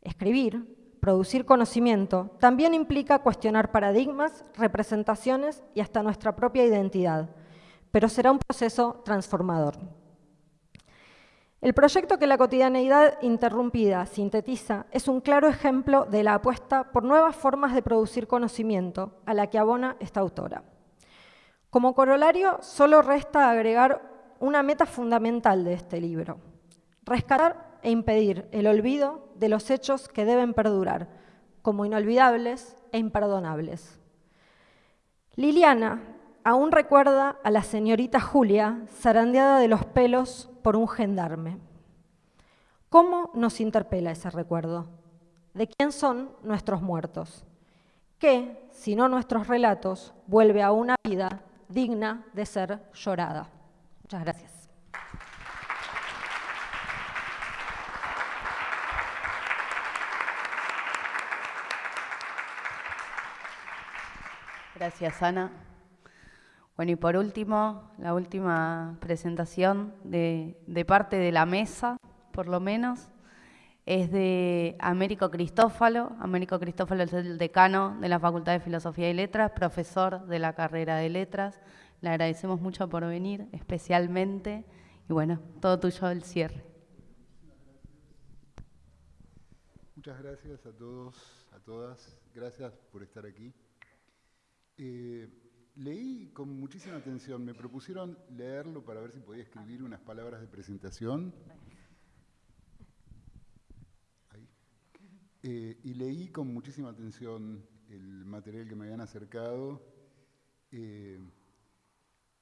S5: Escribir, producir conocimiento, también implica cuestionar paradigmas, representaciones y hasta nuestra propia identidad, pero será un proceso transformador. El proyecto que la cotidianeidad interrumpida sintetiza es un claro ejemplo de la apuesta por nuevas formas de producir conocimiento a la que abona esta autora. Como corolario, solo resta agregar una meta fundamental de este libro, rescatar e impedir el olvido de los hechos que deben perdurar, como inolvidables e imperdonables. Liliana aún recuerda a la señorita Julia zarandeada de los pelos por un gendarme. ¿Cómo nos interpela ese recuerdo? ¿De quién son nuestros muertos? ¿Qué, si no nuestros relatos, vuelve a una vida digna de ser llorada? Muchas gracias.
S1: Gracias, Ana. Bueno, y por último, la última presentación de, parte de la mesa, por lo menos, es de Américo Cristófalo. Américo Cristófalo es el decano de la Facultad de Filosofía y Letras, profesor de la carrera de Letras. Le agradecemos mucho por venir, especialmente. Y bueno, todo tuyo el cierre.
S6: Muchas gracias a todos, a todas. Gracias por estar aquí. Eh, leí con muchísima atención, me propusieron leerlo para ver si podía escribir unas palabras de presentación. Eh, y leí con muchísima atención el material que me habían acercado, eh,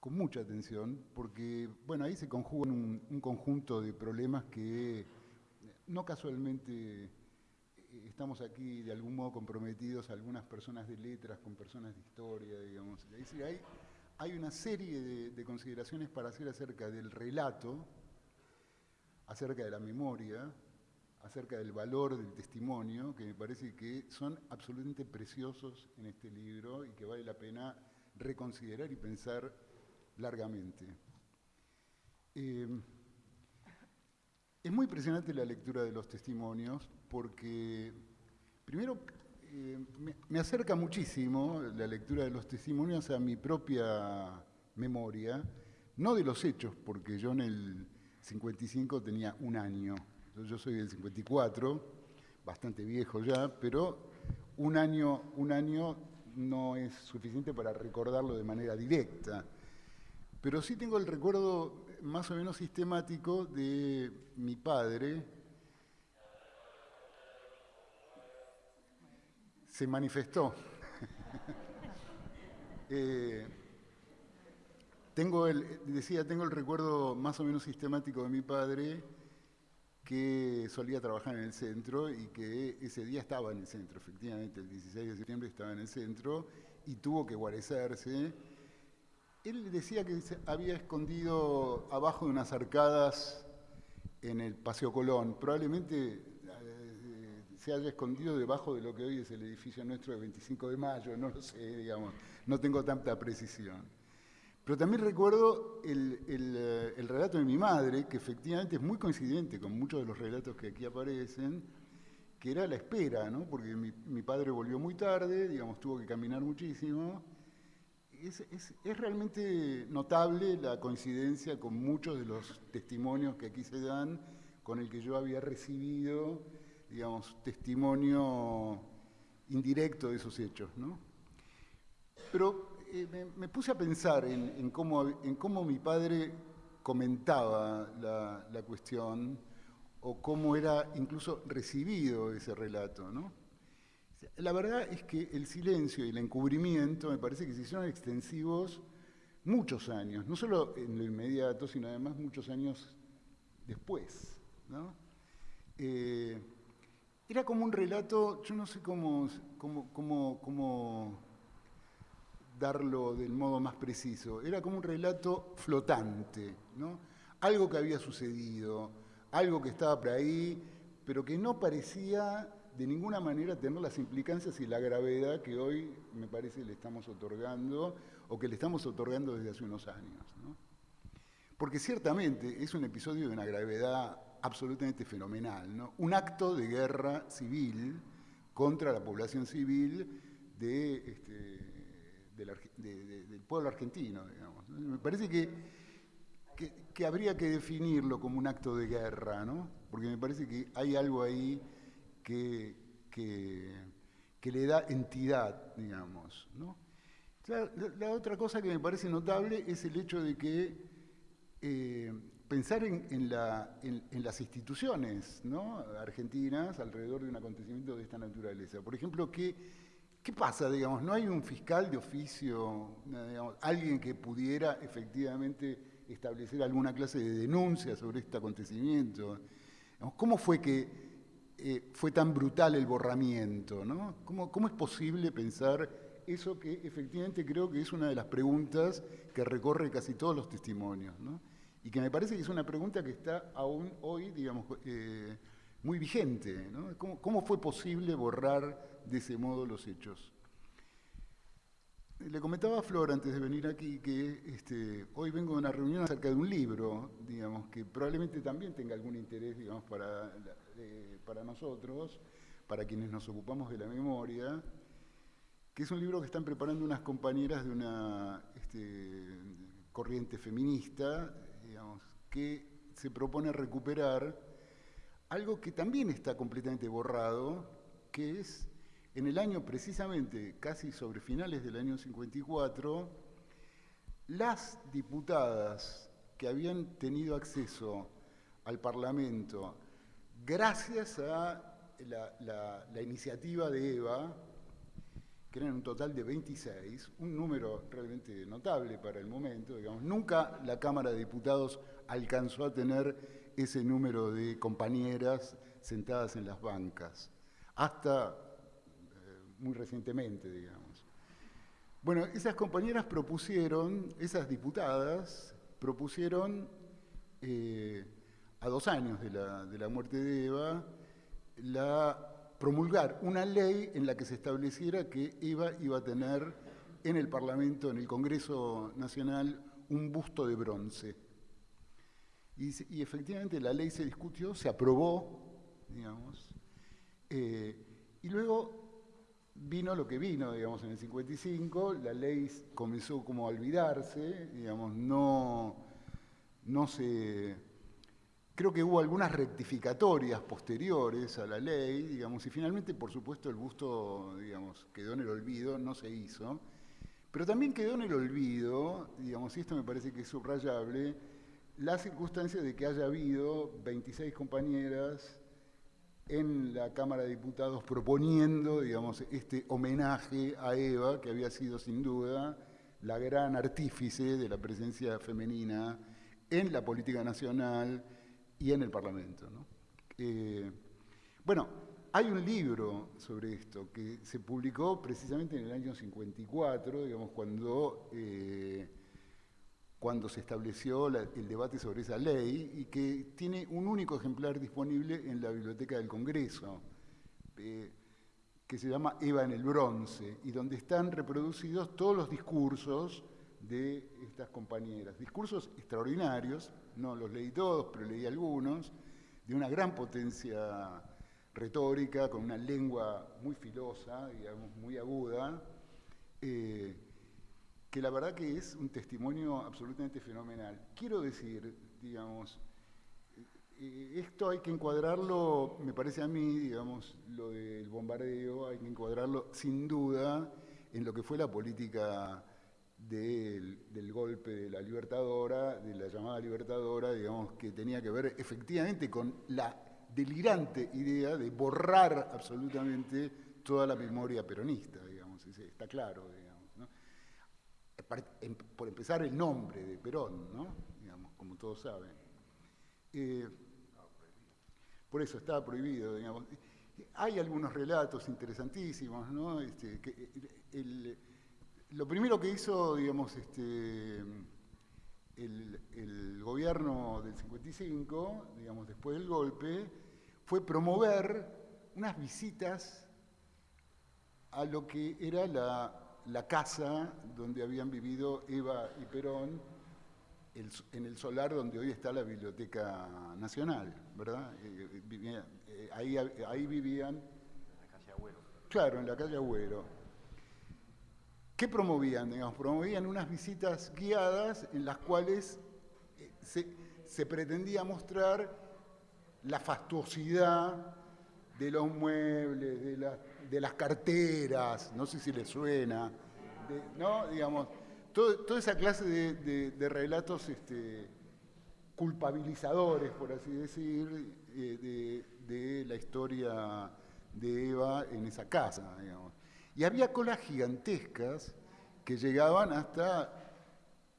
S6: con mucha atención, porque bueno, ahí se conjugan un conjunto de problemas que no casualmente estamos aquí de algún modo comprometidos algunas personas de letras con personas de historia, digamos. Es decir, hay, hay una serie de, consideraciones para hacer acerca del relato, acerca de la memoria, acerca del valor del testimonio, que me parece que son absolutamente preciosos en este libro y que vale la pena reconsiderar y pensar largamente. Eh, es muy impresionante la lectura de los testimonios porque, primero, eh, me, acerca muchísimo la lectura de los testimonios a mi propia memoria, no de los hechos, porque yo en el 55 tenía un año, yo soy del 54, bastante viejo ya, pero un año, un año no es suficiente para recordarlo de manera directa. Pero sí tengo el recuerdo más o menos sistemático de mi padre. Se manifestó. Eh, tengo el, decía, tengo el recuerdo más o menos sistemático de mi padre que solía trabajar en el centro y que ese día estaba en el centro, efectivamente, el 16 de septiembre estaba en el centro y tuvo que guarecerse él decía que se había escondido abajo de unas arcadas en el Paseo Colón. Probablemente eh, se haya escondido debajo de lo que hoy es el edificio nuestro de 25 de mayo, no lo sé, digamos, no tengo tanta precisión. Pero también recuerdo el, eh, relato de mi madre, que efectivamente es muy coincidente con muchos de los relatos que aquí aparecen, que era la espera, ¿no? porque mi, padre volvió muy tarde, digamos, tuvo que caminar muchísimo, es, realmente notable la coincidencia con muchos de los testimonios que aquí se dan, con el que yo había recibido, digamos, testimonio indirecto de esos hechos. ¿no? Pero eh, me, puse a pensar en, cómo, mi padre comentaba la, la, cuestión o cómo era incluso recibido ese relato. ¿no? La verdad es que el silencio y el encubrimiento me parece que se hicieron extensivos muchos años, no solo en lo inmediato, sino además muchos años después. ¿no? Eh, era como un relato, yo no sé cómo, cómo, cómo, cómo, darlo del modo más preciso, era como un relato flotante, ¿no? algo que había sucedido, algo que estaba por ahí, pero que no parecía de ninguna manera tener las implicancias y la gravedad que hoy me parece le estamos otorgando o que le estamos otorgando desde hace unos años. Porque ciertamente es un episodio de una gravedad absolutamente fenomenal, ¿no? un acto de guerra civil contra la población civil de, este, del pueblo argentino. Digamos. Me parece que, que, habría que definirlo como un acto de guerra, ¿no? porque me parece que hay algo ahí que, que, le da entidad, digamos. ¿no? La, otra cosa que me parece notable es el hecho de que eh, pensar en, las instituciones argentinas alrededor de un acontecimiento de esta naturaleza. Por ejemplo, ¿qué, qué pasa? Digamos, ¿No hay un fiscal de oficio, alguien que pudiera efectivamente establecer alguna clase de denuncia sobre este acontecimiento? ¿Cómo fue que eh, fue tan brutal el borramiento? ¿no? ¿Cómo, ¿Cómo, es posible pensar eso que efectivamente creo que es una de las preguntas que recorre casi todos los testimonios? ¿no? Y que me parece que es una pregunta que está aún hoy, digamos, eh, muy vigente. ¿no? ¿Cómo, ¿Cómo, fue posible borrar de ese modo los hechos? Le comentaba a Flor antes de venir aquí que este, hoy vengo de una reunión acerca de un libro, digamos, que probablemente también tenga algún interés, digamos, para para nosotros, para quienes nos ocupamos de la memoria, que es un libro que están preparando unas compañeras de una este, corriente feminista, digamos, que se propone recuperar algo que también está completamente borrado, que es en el año precisamente, casi sobre finales del año 54, las diputadas que habían tenido acceso al Parlamento gracias a la, iniciativa de Eva, que eran un total de 26, un número realmente notable para el momento, digamos, nunca la Cámara de Diputados alcanzó a tener ese número de compañeras sentadas en las bancas, hasta muy recientemente, digamos. Bueno, esas compañeras propusieron, esas diputadas propusieron eh, a dos años de la, muerte de Eva, la promulgar una ley en la que se estableciera que Eva iba a tener en el Parlamento, en el Congreso Nacional, un busto de bronce. Y, efectivamente la ley se discutió, se aprobó, digamos, eh, y luego vino lo que vino, digamos, en el 55, la ley comenzó como a olvidarse, digamos, no, no se Creo que hubo algunas rectificatorias posteriores a la ley, digamos, y finalmente, por supuesto, el busto, digamos, quedó en el olvido, no se hizo. Pero también quedó en el olvido, digamos, y esto me parece que es subrayable, la circunstancia de que haya habido 26 compañeras en la Cámara de Diputados proponiendo, digamos, este homenaje a Eva, que había sido sin duda la gran artífice de la presencia femenina en la política nacional, y en el Parlamento. Eh, bueno, hay un libro sobre esto que se publicó precisamente en el año 54, digamos, cuando, eh, cuando se estableció el debate sobre esa ley y que tiene un único ejemplar disponible en la Biblioteca del Congreso, eh, que se llama Eva en el Bronce, y donde están reproducidos todos los discursos de estas compañeras. Discursos extraordinarios, no los leí todos, pero leí algunos, de una gran potencia retórica, con una lengua muy filosa, digamos, muy aguda, eh, que la verdad que es un testimonio absolutamente fenomenal. Quiero decir, digamos, eh, esto hay que encuadrarlo, me parece a mí, digamos, lo del bombardeo, hay que encuadrarlo sin duda en lo que fue la política del, golpe de la Libertadora, de la llamada Libertadora, digamos, que tenía que ver efectivamente con la delirante idea de borrar absolutamente toda la memoria peronista, digamos, está claro. Por empezar, el nombre de Perón, ¿no? digamos, como todos saben. Eh, por eso estaba prohibido, digamos. Hay algunos relatos interesantísimos, ¿no? Este, el, lo primero que hizo, digamos, este, el, gobierno del 55, digamos, después del golpe, fue promover unas visitas a lo que era la, casa donde habían vivido Eva y Perón, en el solar donde hoy está la Biblioteca Nacional, ¿verdad? Eh, eh, eh, ahí, ahí vivían... En la calle Agüero. Claro, en la calle Agüero. ¿Qué promovían? promovían unas visitas guiadas en las cuales eh, se, pretendía mostrar la fastuosidad de los muebles, de, las carteras, no sé si les suena, ¿no? Digamos, toda esa clase de, relatos este, culpabilizadores, por así decir, eh, de, la historia de Eva en esa casa, digamos. Y había colas gigantescas que llegaban hasta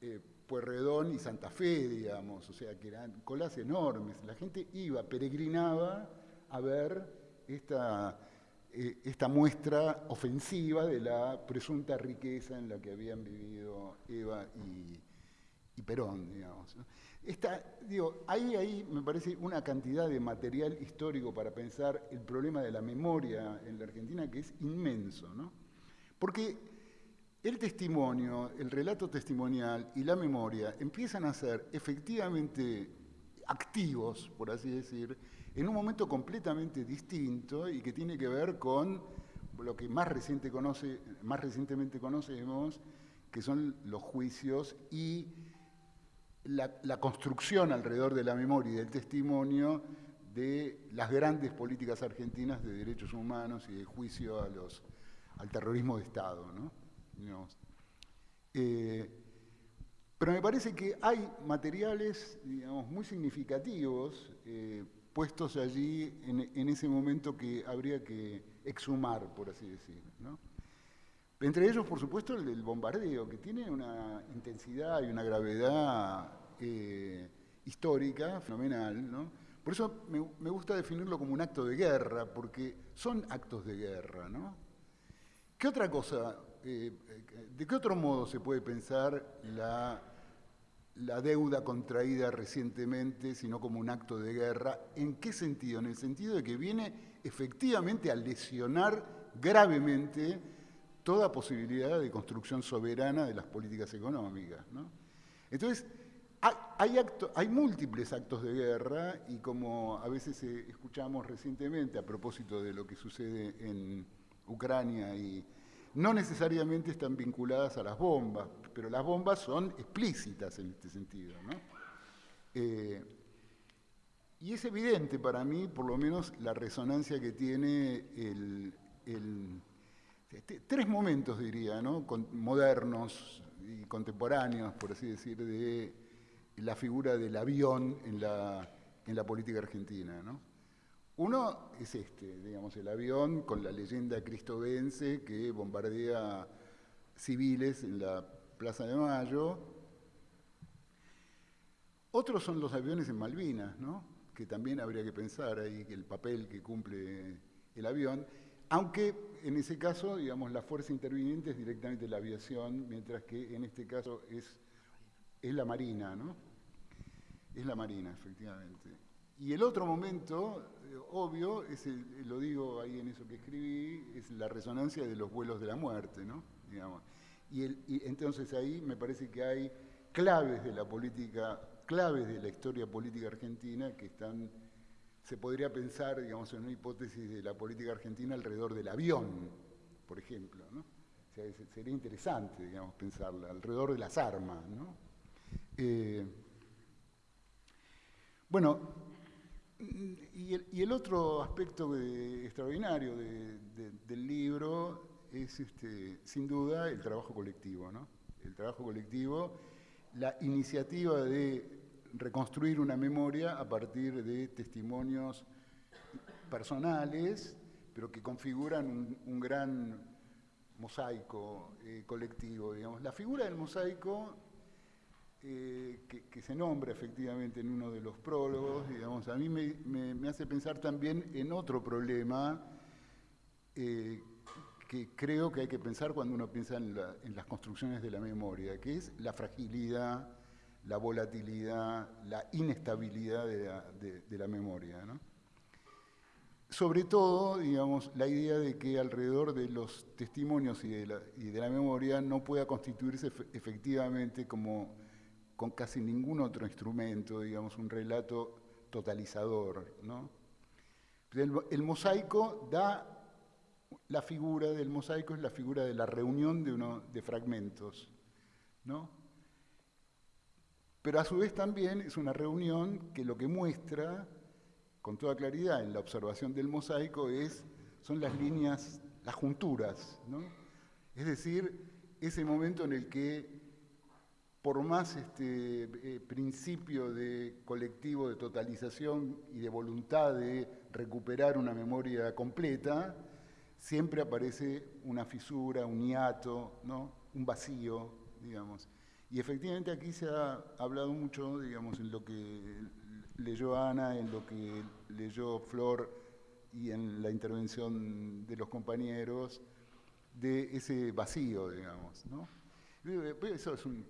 S6: eh, Puerredón y Santa Fe, digamos, o sea, que eran colas enormes. La gente iba, peregrinaba a ver esta, eh, esta muestra ofensiva de la presunta riqueza en la que habían vivido Eva y, Perón, digamos. digo, ahí, ahí me parece una cantidad de material histórico para pensar el problema de la memoria en la Argentina que es inmenso, ¿no? Porque el testimonio, el relato testimonial y la memoria empiezan a ser efectivamente activos, por así decir, en un momento completamente distinto y que tiene que ver con lo que más, recientemente conocemos, que son los juicios y la, construcción alrededor de la memoria y del testimonio de las grandes políticas argentinas de derechos humanos y de juicio al terrorismo de Estado. Eh, pero me parece que hay materiales digamos, muy significativos eh, puestos allí en, ese momento que habría que exhumar, por así decirlo. Entre ellos, por supuesto, el del bombardeo, que tiene una intensidad y una gravedad eh, histórica fenomenal. ¿no? Por eso me, gusta definirlo como un acto de guerra, porque son actos de guerra. ¿no? ¿Qué otra cosa, eh, de qué otro modo se puede pensar la, la deuda contraída recientemente, sino como un acto de guerra? ¿En qué sentido? En el sentido de que viene efectivamente a lesionar gravemente toda posibilidad de construcción soberana de las políticas económicas. Entonces, hay, hay, múltiples actos de guerra y como a veces eh, escuchamos recientemente a propósito de lo que sucede en Ucrania y no necesariamente están vinculadas a las bombas, pero las bombas son explícitas en este sentido. Eh, y es evidente para mí, por lo menos, la resonancia que tiene el este, tres momentos, diría, ¿no? modernos y contemporáneos, por así decir, de la figura del avión en la, en la política argentina. ¿no? Uno es este, digamos, el avión con la leyenda cristobense que bombardea civiles en la Plaza de Mayo. Otros son los aviones en Malvinas, ¿no? que también habría que pensar ahí el papel que cumple el avión. Aunque en ese caso, digamos, la fuerza interviniente es directamente la aviación, mientras que en este caso es, es la marina, ¿no? Es la marina, efectivamente. Y el otro momento, eh, obvio, es lo digo ahí en eso que escribí, es la resonancia de los vuelos de la muerte, ¿no? Digamos. Y, entonces ahí me parece que hay claves de la política, claves de la historia política argentina que están se podría pensar, digamos, en una hipótesis de la política argentina alrededor del avión, por ejemplo, ¿no? sería interesante, digamos, pensarla, alrededor de las armas, ¿no? Eh, bueno, y el, otro aspecto extraordinario del libro es, este, sin duda, el trabajo colectivo, ¿no? el trabajo colectivo, la iniciativa de reconstruir una memoria a partir de testimonios personales, pero que configuran un, gran mosaico eh, colectivo. Digamos. La figura del mosaico, eh, que, se nombra efectivamente en uno de los prólogos, digamos, a mí me, hace pensar también en otro problema eh, que creo que hay que pensar cuando uno piensa en, las construcciones de la memoria, que es la fragilidad, la volatilidad, la inestabilidad de la, memoria. Sobre todo, digamos, la idea de que alrededor de los testimonios y de la, memoria no pueda constituirse efectivamente como con casi ningún otro instrumento, digamos, un relato totalizador. el mosaico da la figura del mosaico es la figura de la reunión de, de fragmentos, ¿no? Pero a su vez también es una reunión que lo que muestra con toda claridad en la observación del mosaico es, son las líneas, las junturas, ¿no? Es decir, ese momento en el que por más este eh, principio de colectivo de totalización y de voluntad de recuperar una memoria completa, siempre aparece una fisura, un hiato, ¿no? un vacío, digamos. Y efectivamente aquí se ha hablado mucho, digamos, en lo que leyó Ana, en lo que leyó Flor y en la intervención de los compañeros, de ese vacío, digamos. ¿no? Eso es un,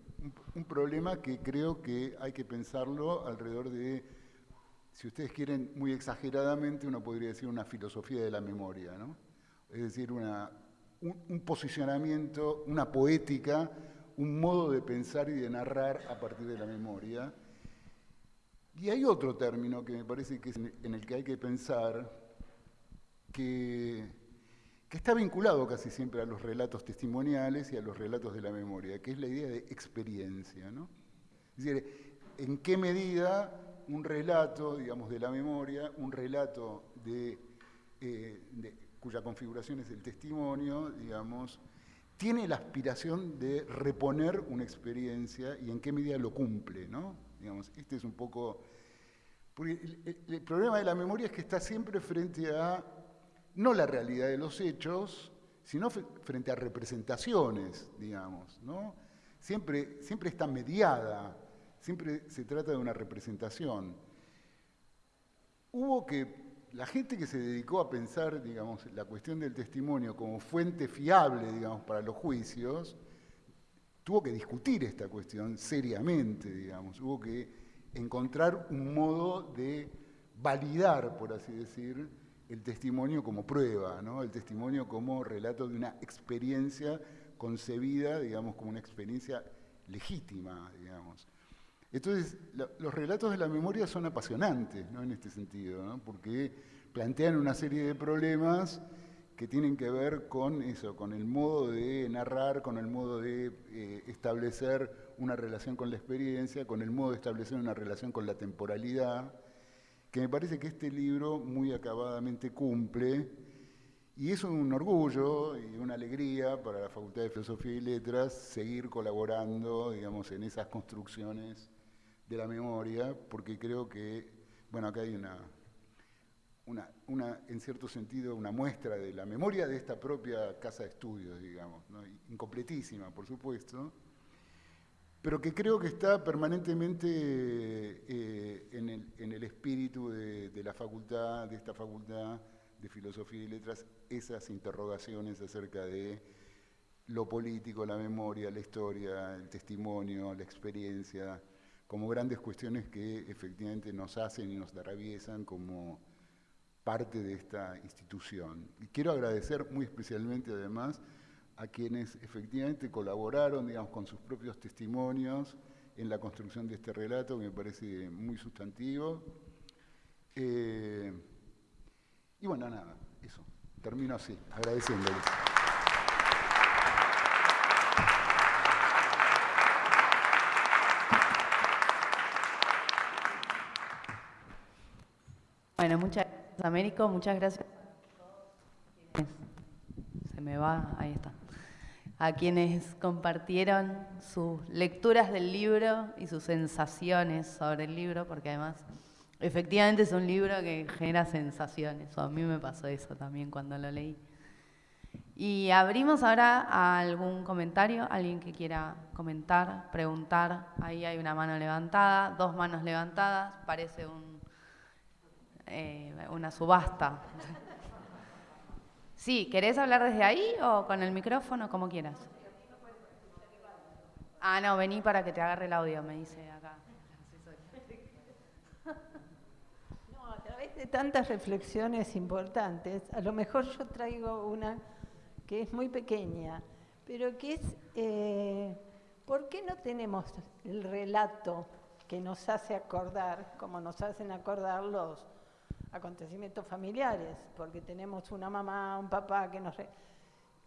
S6: un problema que creo que hay que pensarlo alrededor de, si ustedes quieren, muy exageradamente, uno podría decir una filosofía de la memoria, ¿no? Es decir, un, posicionamiento, una poética, un modo de pensar y de narrar a partir de la memoria. Y hay otro término que me parece que es en el que hay que pensar, que, que está vinculado casi siempre a los relatos testimoniales y a los relatos de la memoria, que es la idea de experiencia. ¿no? Es decir, en qué medida un relato, digamos, de la memoria, un relato de, eh, de cuya configuración es el testimonio, digamos, tiene la aspiración de reponer una experiencia y en qué medida lo cumple, ¿no? Digamos, este es un poco... el, problema de la memoria es que está siempre frente a, no la realidad de los hechos, sino frente a representaciones, digamos, ¿no? Siempre, siempre está mediada, siempre se trata de una representación. Hubo que la gente que se dedicó a pensar, digamos, la cuestión del testimonio como fuente fiable, digamos, para los juicios, tuvo que discutir esta cuestión seriamente, digamos, hubo que encontrar un modo de validar, por así decir, el testimonio como prueba, ¿no? el testimonio como relato de una experiencia concebida, digamos, como una experiencia legítima, digamos. Entonces, los relatos de la memoria son apasionantes ¿no? en este sentido, porque plantean una serie de problemas que tienen que ver con eso, con el modo de narrar, con el modo de eh, establecer una relación con la experiencia, con el modo de establecer una relación con la temporalidad, que me parece que este libro muy acabadamente cumple, y es un orgullo y una alegría para la Facultad de Filosofía y Letras seguir colaborando, digamos, en esas construcciones de la memoria, porque creo que, bueno, acá hay una, una, en cierto sentido, una muestra de la memoria de esta propia casa de estudios, digamos, incompletísima, por supuesto, pero que creo que está permanentemente eh, en, el, espíritu de, de la facultad, de esta facultad de Filosofía y Letras, esas interrogaciones acerca de lo político, la memoria, la historia, el testimonio, la experiencia, como grandes cuestiones que efectivamente nos hacen y nos atraviesan como parte de esta institución. Y quiero agradecer muy especialmente además a quienes efectivamente colaboraron, digamos, con sus propios testimonios en la construcción de este relato, que me parece muy sustantivo. Eh, y bueno, nada, eso. Termino así, agradeciéndoles.
S1: Bueno, muchas gracias, Américo. Muchas gracias. Se me va, ahí está. a quienes compartieron sus lecturas del libro y sus sensaciones sobre el libro, porque además efectivamente es un libro que genera sensaciones, o a mí me pasó eso también cuando lo leí. Y abrimos ahora a algún comentario, alguien que quiera comentar, preguntar. Ahí hay una mano levantada, dos manos levantadas, parece un, eh, una subasta. Sí, ¿querés hablar desde ahí o con el micrófono, como quieras? Ah, no, vení para que te agarre el audio, me dice acá.
S7: No, a través de tantas reflexiones importantes, a lo mejor yo traigo una que es muy pequeña, pero que es, eh, ¿por qué no tenemos el relato que nos hace acordar, como nos hacen acordar los acontecimientos familiares, porque tenemos una mamá, un papá que nos...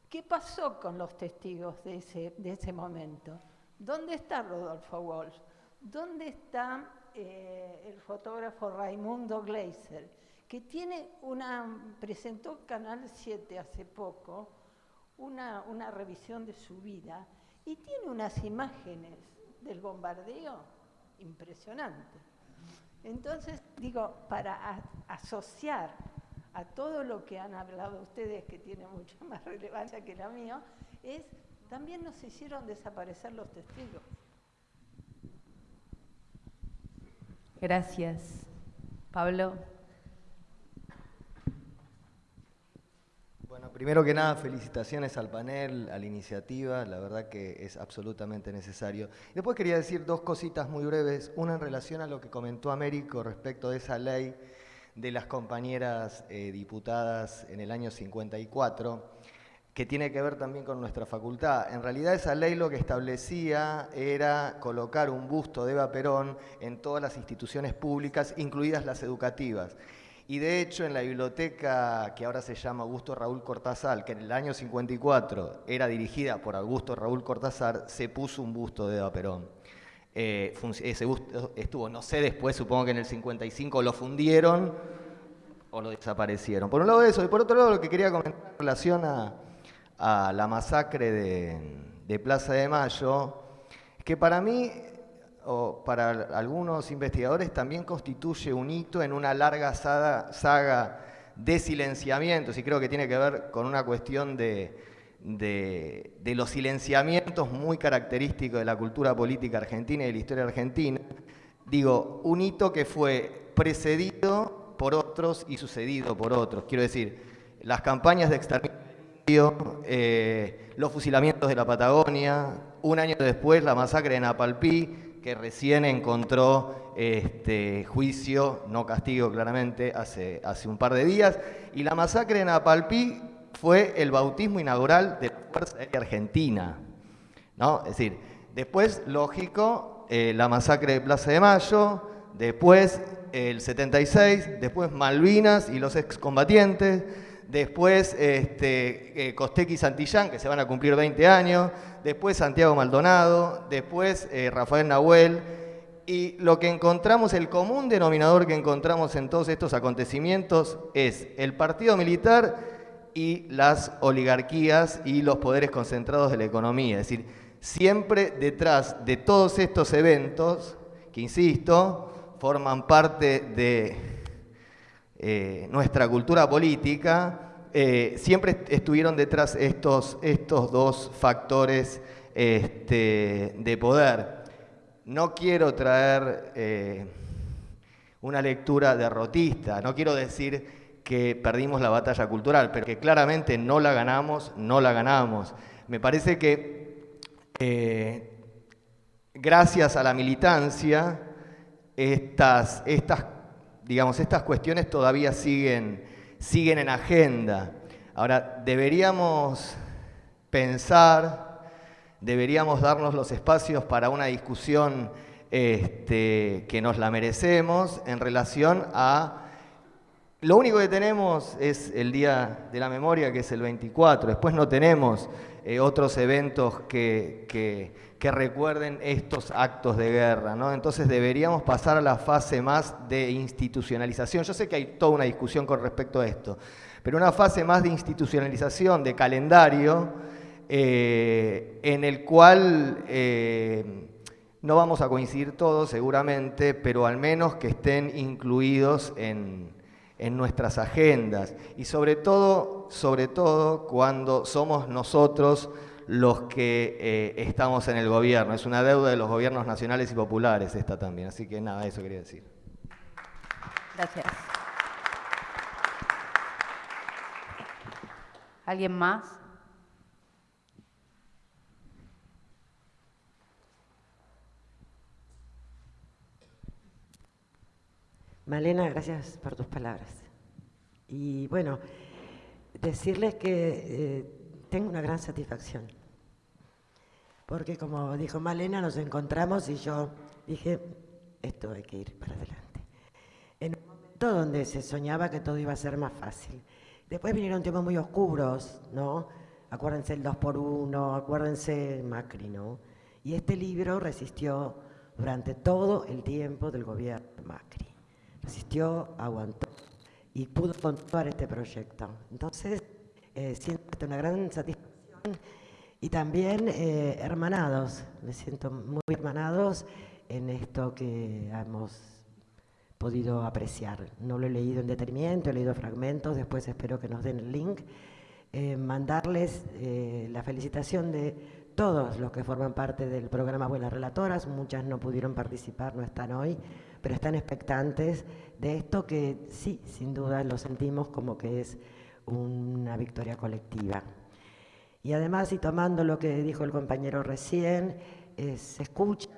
S7: ¿Qué pasó con los testigos de ese, de ese momento? ¿Dónde está Rodolfo Walsh? ¿Dónde está eh, el fotógrafo Raimundo Gleiser? Que tiene una, presentó Canal 7 hace poco una, una revisión de su vida y tiene unas imágenes del bombardeo impresionantes. Entonces, digo, para asociar a todo lo que han hablado ustedes, que tiene mucha más relevancia que la mía, es también nos hicieron desaparecer los testigos.
S1: Gracias. Pablo.
S8: Bueno, primero que nada, felicitaciones al panel, a la iniciativa, la verdad que es absolutamente necesario. Después quería decir dos cositas muy breves, una en relación a lo que comentó Américo respecto de esa ley de las compañeras eh, diputadas en el año 54, que tiene que ver también con nuestra facultad. En realidad esa ley lo que establecía era colocar un busto de Eva Perón en todas las instituciones públicas, incluidas las educativas. Y de hecho en la biblioteca que ahora se llama Augusto Raúl Cortázar, que en el año 54 era dirigida por Augusto Raúl Cortázar, se puso un busto de Eva Perón. Eh, ese busto estuvo, no sé después, supongo que en el 55 lo fundieron o lo desaparecieron. Por un lado eso, y por otro lado lo que quería comentar en relación a, la masacre de, Plaza de Mayo, que para mí o para algunos investigadores también constituye un hito en una larga saga, de silenciamientos, y creo que tiene que ver con una cuestión de, de, los silenciamientos muy característicos de la cultura política argentina y de la historia argentina. Digo, un hito que fue precedido por otros y sucedido por otros. Quiero decir, las campañas de exterminio, eh, los fusilamientos de la Patagonia, un año después la masacre de Napalpí, que recién encontró este, juicio, no castigo claramente, hace, hace un par de días. Y la masacre en Apalpí fue el bautismo inaugural de la Fuerza Aérea Argentina. ¿no? Es decir, después, lógico, eh, la masacre de Plaza de Mayo, después el 76, después Malvinas y los excombatientes, después este, eh, Costequi y Santillán, que se van a cumplir 20 años, después Santiago Maldonado, después eh, Rafael Nahuel, y lo que encontramos, el común denominador que encontramos en todos estos acontecimientos es el partido militar y las oligarquías y los poderes concentrados de la economía. Es decir, siempre detrás de todos estos eventos, que insisto, forman parte de eh, nuestra cultura política, eh, siempre estuvieron detrás estos, estos dos factores este, de poder. No quiero traer eh, una lectura derrotista, no quiero decir que perdimos la batalla cultural, pero que claramente no la ganamos, no la ganamos. Me parece que gracias a la militancia, estas, estas digamos, estas cuestiones todavía siguen, siguen en agenda. Ahora, deberíamos pensar, deberíamos darnos los espacios para una discusión este, que nos la merecemos en relación a... Lo único que tenemos es el Día de la Memoria, que es el 24. Después no tenemos eh, otros eventos que, que, recuerden estos actos de guerra. ¿no? Entonces deberíamos pasar a la fase más de institucionalización. Yo sé que hay toda una discusión con respecto a esto, pero una fase más de institucionalización, de calendario, eh, en el cual eh, no vamos a coincidir todos seguramente, pero al menos que estén incluidos en, nuestras agendas y sobre todo, sobre todo cuando somos nosotros los que eh, estamos en el gobierno. Es una deuda de los gobiernos nacionales y populares esta también. Así que nada, eso quería decir.
S1: Gracias. ¿Alguien más?
S9: Malena, gracias por tus palabras. Y bueno, decirles que eh, tengo una gran satisfacción. Porque como dijo Malena, nos encontramos y yo dije, esto hay que ir para adelante. En un momento donde se soñaba que todo iba a ser más fácil. Después vinieron tiempos muy oscuros, ¿no? Acuérdense el 2 por 1 acuérdense Macri, ¿no? Y este libro resistió durante todo el tiempo del gobierno de Macri. Resistió, aguantó y pudo continuar este proyecto. Entonces, eh, siento una gran satisfacción y también eh, hermanados, me siento muy hermanados en esto que hemos podido apreciar. No lo he leído en detenimiento, he leído fragmentos, después espero que nos den el link. Eh, mandarles eh, la felicitación de todos los que forman parte del programa Buenas Relatoras, muchas no pudieron participar, no están hoy, pero están expectantes de esto que sí, sin duda lo sentimos como que es una victoria colectiva. Y además, y tomando lo que dijo el compañero recién, se escucha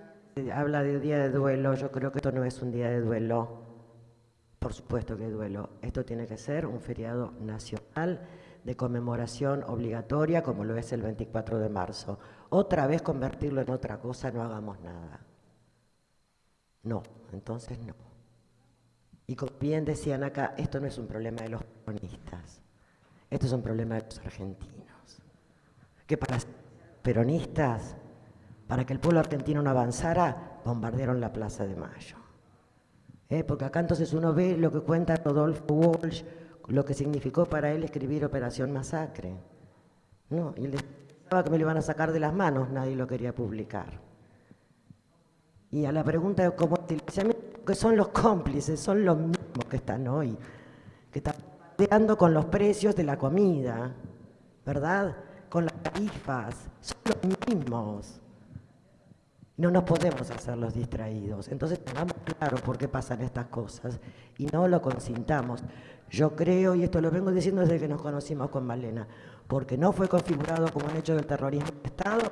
S9: habla de día de duelo, yo creo que esto no es un día de duelo. Por supuesto que duelo. Esto tiene que ser un feriado nacional de conmemoración obligatoria como lo es el 24 de marzo. Otra vez convertirlo en otra cosa, no hagamos nada. No, entonces no. Y como bien decían acá, esto no es un problema de los peronistas, esto es un problema de los argentinos. Para peronistas para que el pueblo argentino no avanzara, bombardearon la Plaza de Mayo. ¿Eh? Porque acá entonces uno ve lo que cuenta Rodolfo Walsh, lo que significó para él escribir Operación Masacre. No, y le pensaba que me lo iban a sacar de las manos, nadie lo quería publicar. Y a la pregunta de cómo que son los cómplices, son los mismos que están hoy, que están peleando con los precios de la comida, ¿verdad? Con las tarifas, son los mismos. No nos podemos hacer los distraídos. Entonces tengamos claro por qué pasan estas cosas y no lo consintamos. Yo creo, y esto lo vengo diciendo desde que nos conocimos con Malena, porque no fue configurado como un hecho del terrorismo de Estado,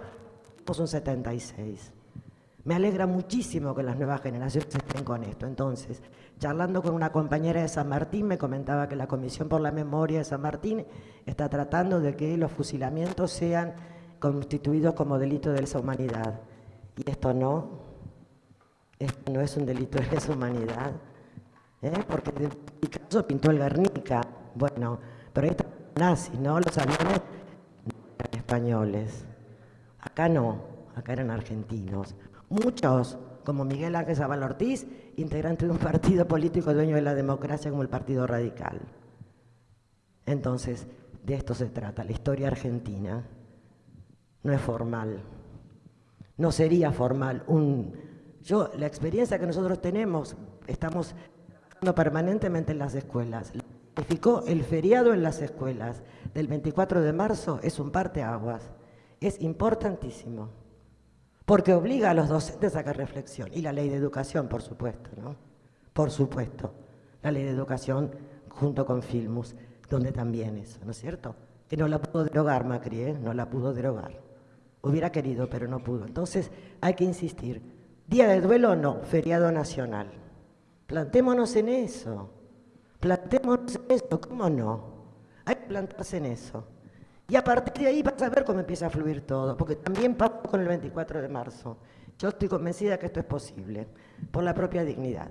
S9: somos un 76. Me alegra muchísimo que las nuevas generaciones estén con esto. Entonces, charlando con una compañera de San Martín, me comentaba que la Comisión por la Memoria de San Martín está tratando de que los fusilamientos sean constituidos como delito de lesa humanidad. Y esto no, esto no es un delito de lesa humanidad, ¿eh? porque caso pintó el Guernica, bueno, pero ahí están nazis, ¿no? Los aviones eran españoles. Acá no, acá eran argentinos. Muchos, como Miguel Ángel Zaval Ortiz, integrante de un partido político dueño de la democracia como el Partido Radical. Entonces, de esto se trata, la historia argentina no es formal no sería formal. Un, yo, la experiencia que nosotros tenemos, estamos trabajando permanentemente en las escuelas. El feriado en las escuelas del 24 de marzo es un parteaguas. Es importantísimo. Porque obliga a los docentes a que reflexión. Y la ley de educación, por supuesto, ¿no? Por supuesto. La ley de educación junto con Filmus, donde también eso, ¿no es cierto? Que no la pudo derogar Macri, ¿eh? No la pudo derogar. Hubiera querido, pero no pudo. Entonces hay que insistir. Día de duelo no, feriado nacional. Plantémonos en eso. Plantémonos en eso, ¿cómo no? Hay que plantarse en eso. Y a partir de ahí vas a ver cómo empieza a fluir todo, porque también pasó con el 24 de marzo. Yo estoy convencida que esto es posible, por la propia dignidad.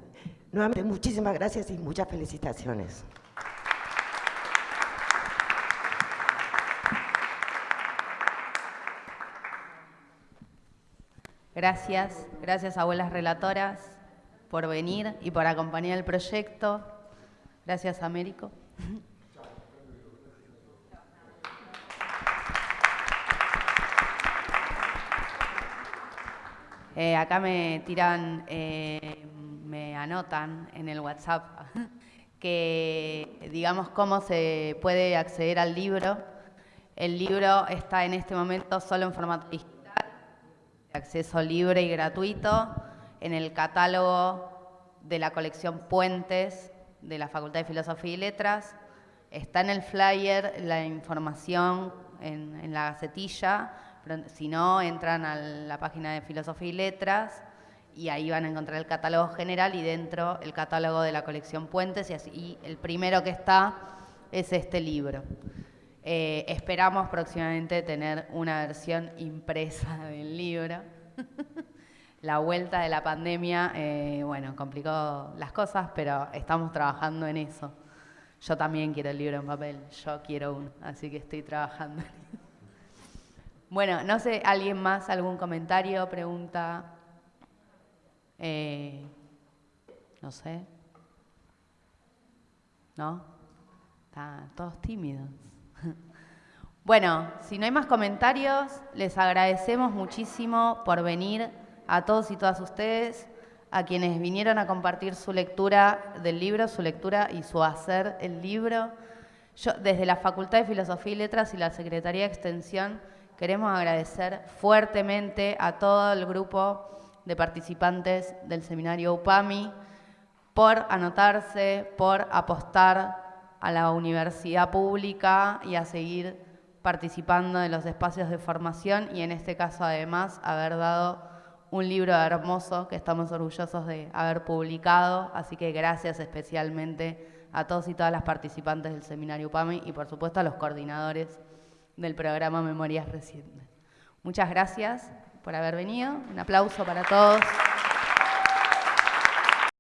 S9: Nuevamente, muchísimas gracias y muchas felicitaciones.
S1: Gracias, gracias abuelas relatoras por venir y por acompañar el proyecto. Gracias, Américo. Eh, acá me tiran, eh, me anotan en el WhatsApp que digamos cómo se puede acceder al libro. El libro está en este momento solo en formato digital, acceso libre y gratuito, en el catálogo de la colección Puentes de la Facultad de Filosofía y Letras. Está en el flyer la información en, en la gacetilla, si no, entran a la página de Filosofía y Letras y ahí van a encontrar el catálogo general y dentro el catálogo de la colección Puentes y, el primero que está es este libro. Eh, esperamos próximamente tener una versión impresa del libro. la vuelta de la pandemia, eh, bueno, complicó las cosas, pero estamos trabajando en eso. Yo también quiero el libro en papel, yo quiero uno, así que estoy trabajando en eso. Bueno, no sé, ¿alguien más? ¿Algún comentario, pregunta? Eh, no sé. ¿No? Están todos tímidos. Bueno, si no hay más comentarios, les agradecemos muchísimo por venir a todos y todas ustedes, a quienes vinieron a compartir su lectura del libro, su lectura y su hacer el libro. Yo, desde la Facultad de Filosofía y Letras y la Secretaría de Extensión, Queremos agradecer fuertemente a todo el grupo de participantes del seminario UPAMI por anotarse, por apostar a la universidad pública y a seguir participando de los espacios de formación y en este caso además haber dado un libro hermoso que estamos orgullosos de haber publicado, así que gracias especialmente a todos y todas las participantes del seminario UPAMI y por supuesto a los coordinadores del programa Memorias Recientes. Muchas gracias por haber venido. Un aplauso para todos.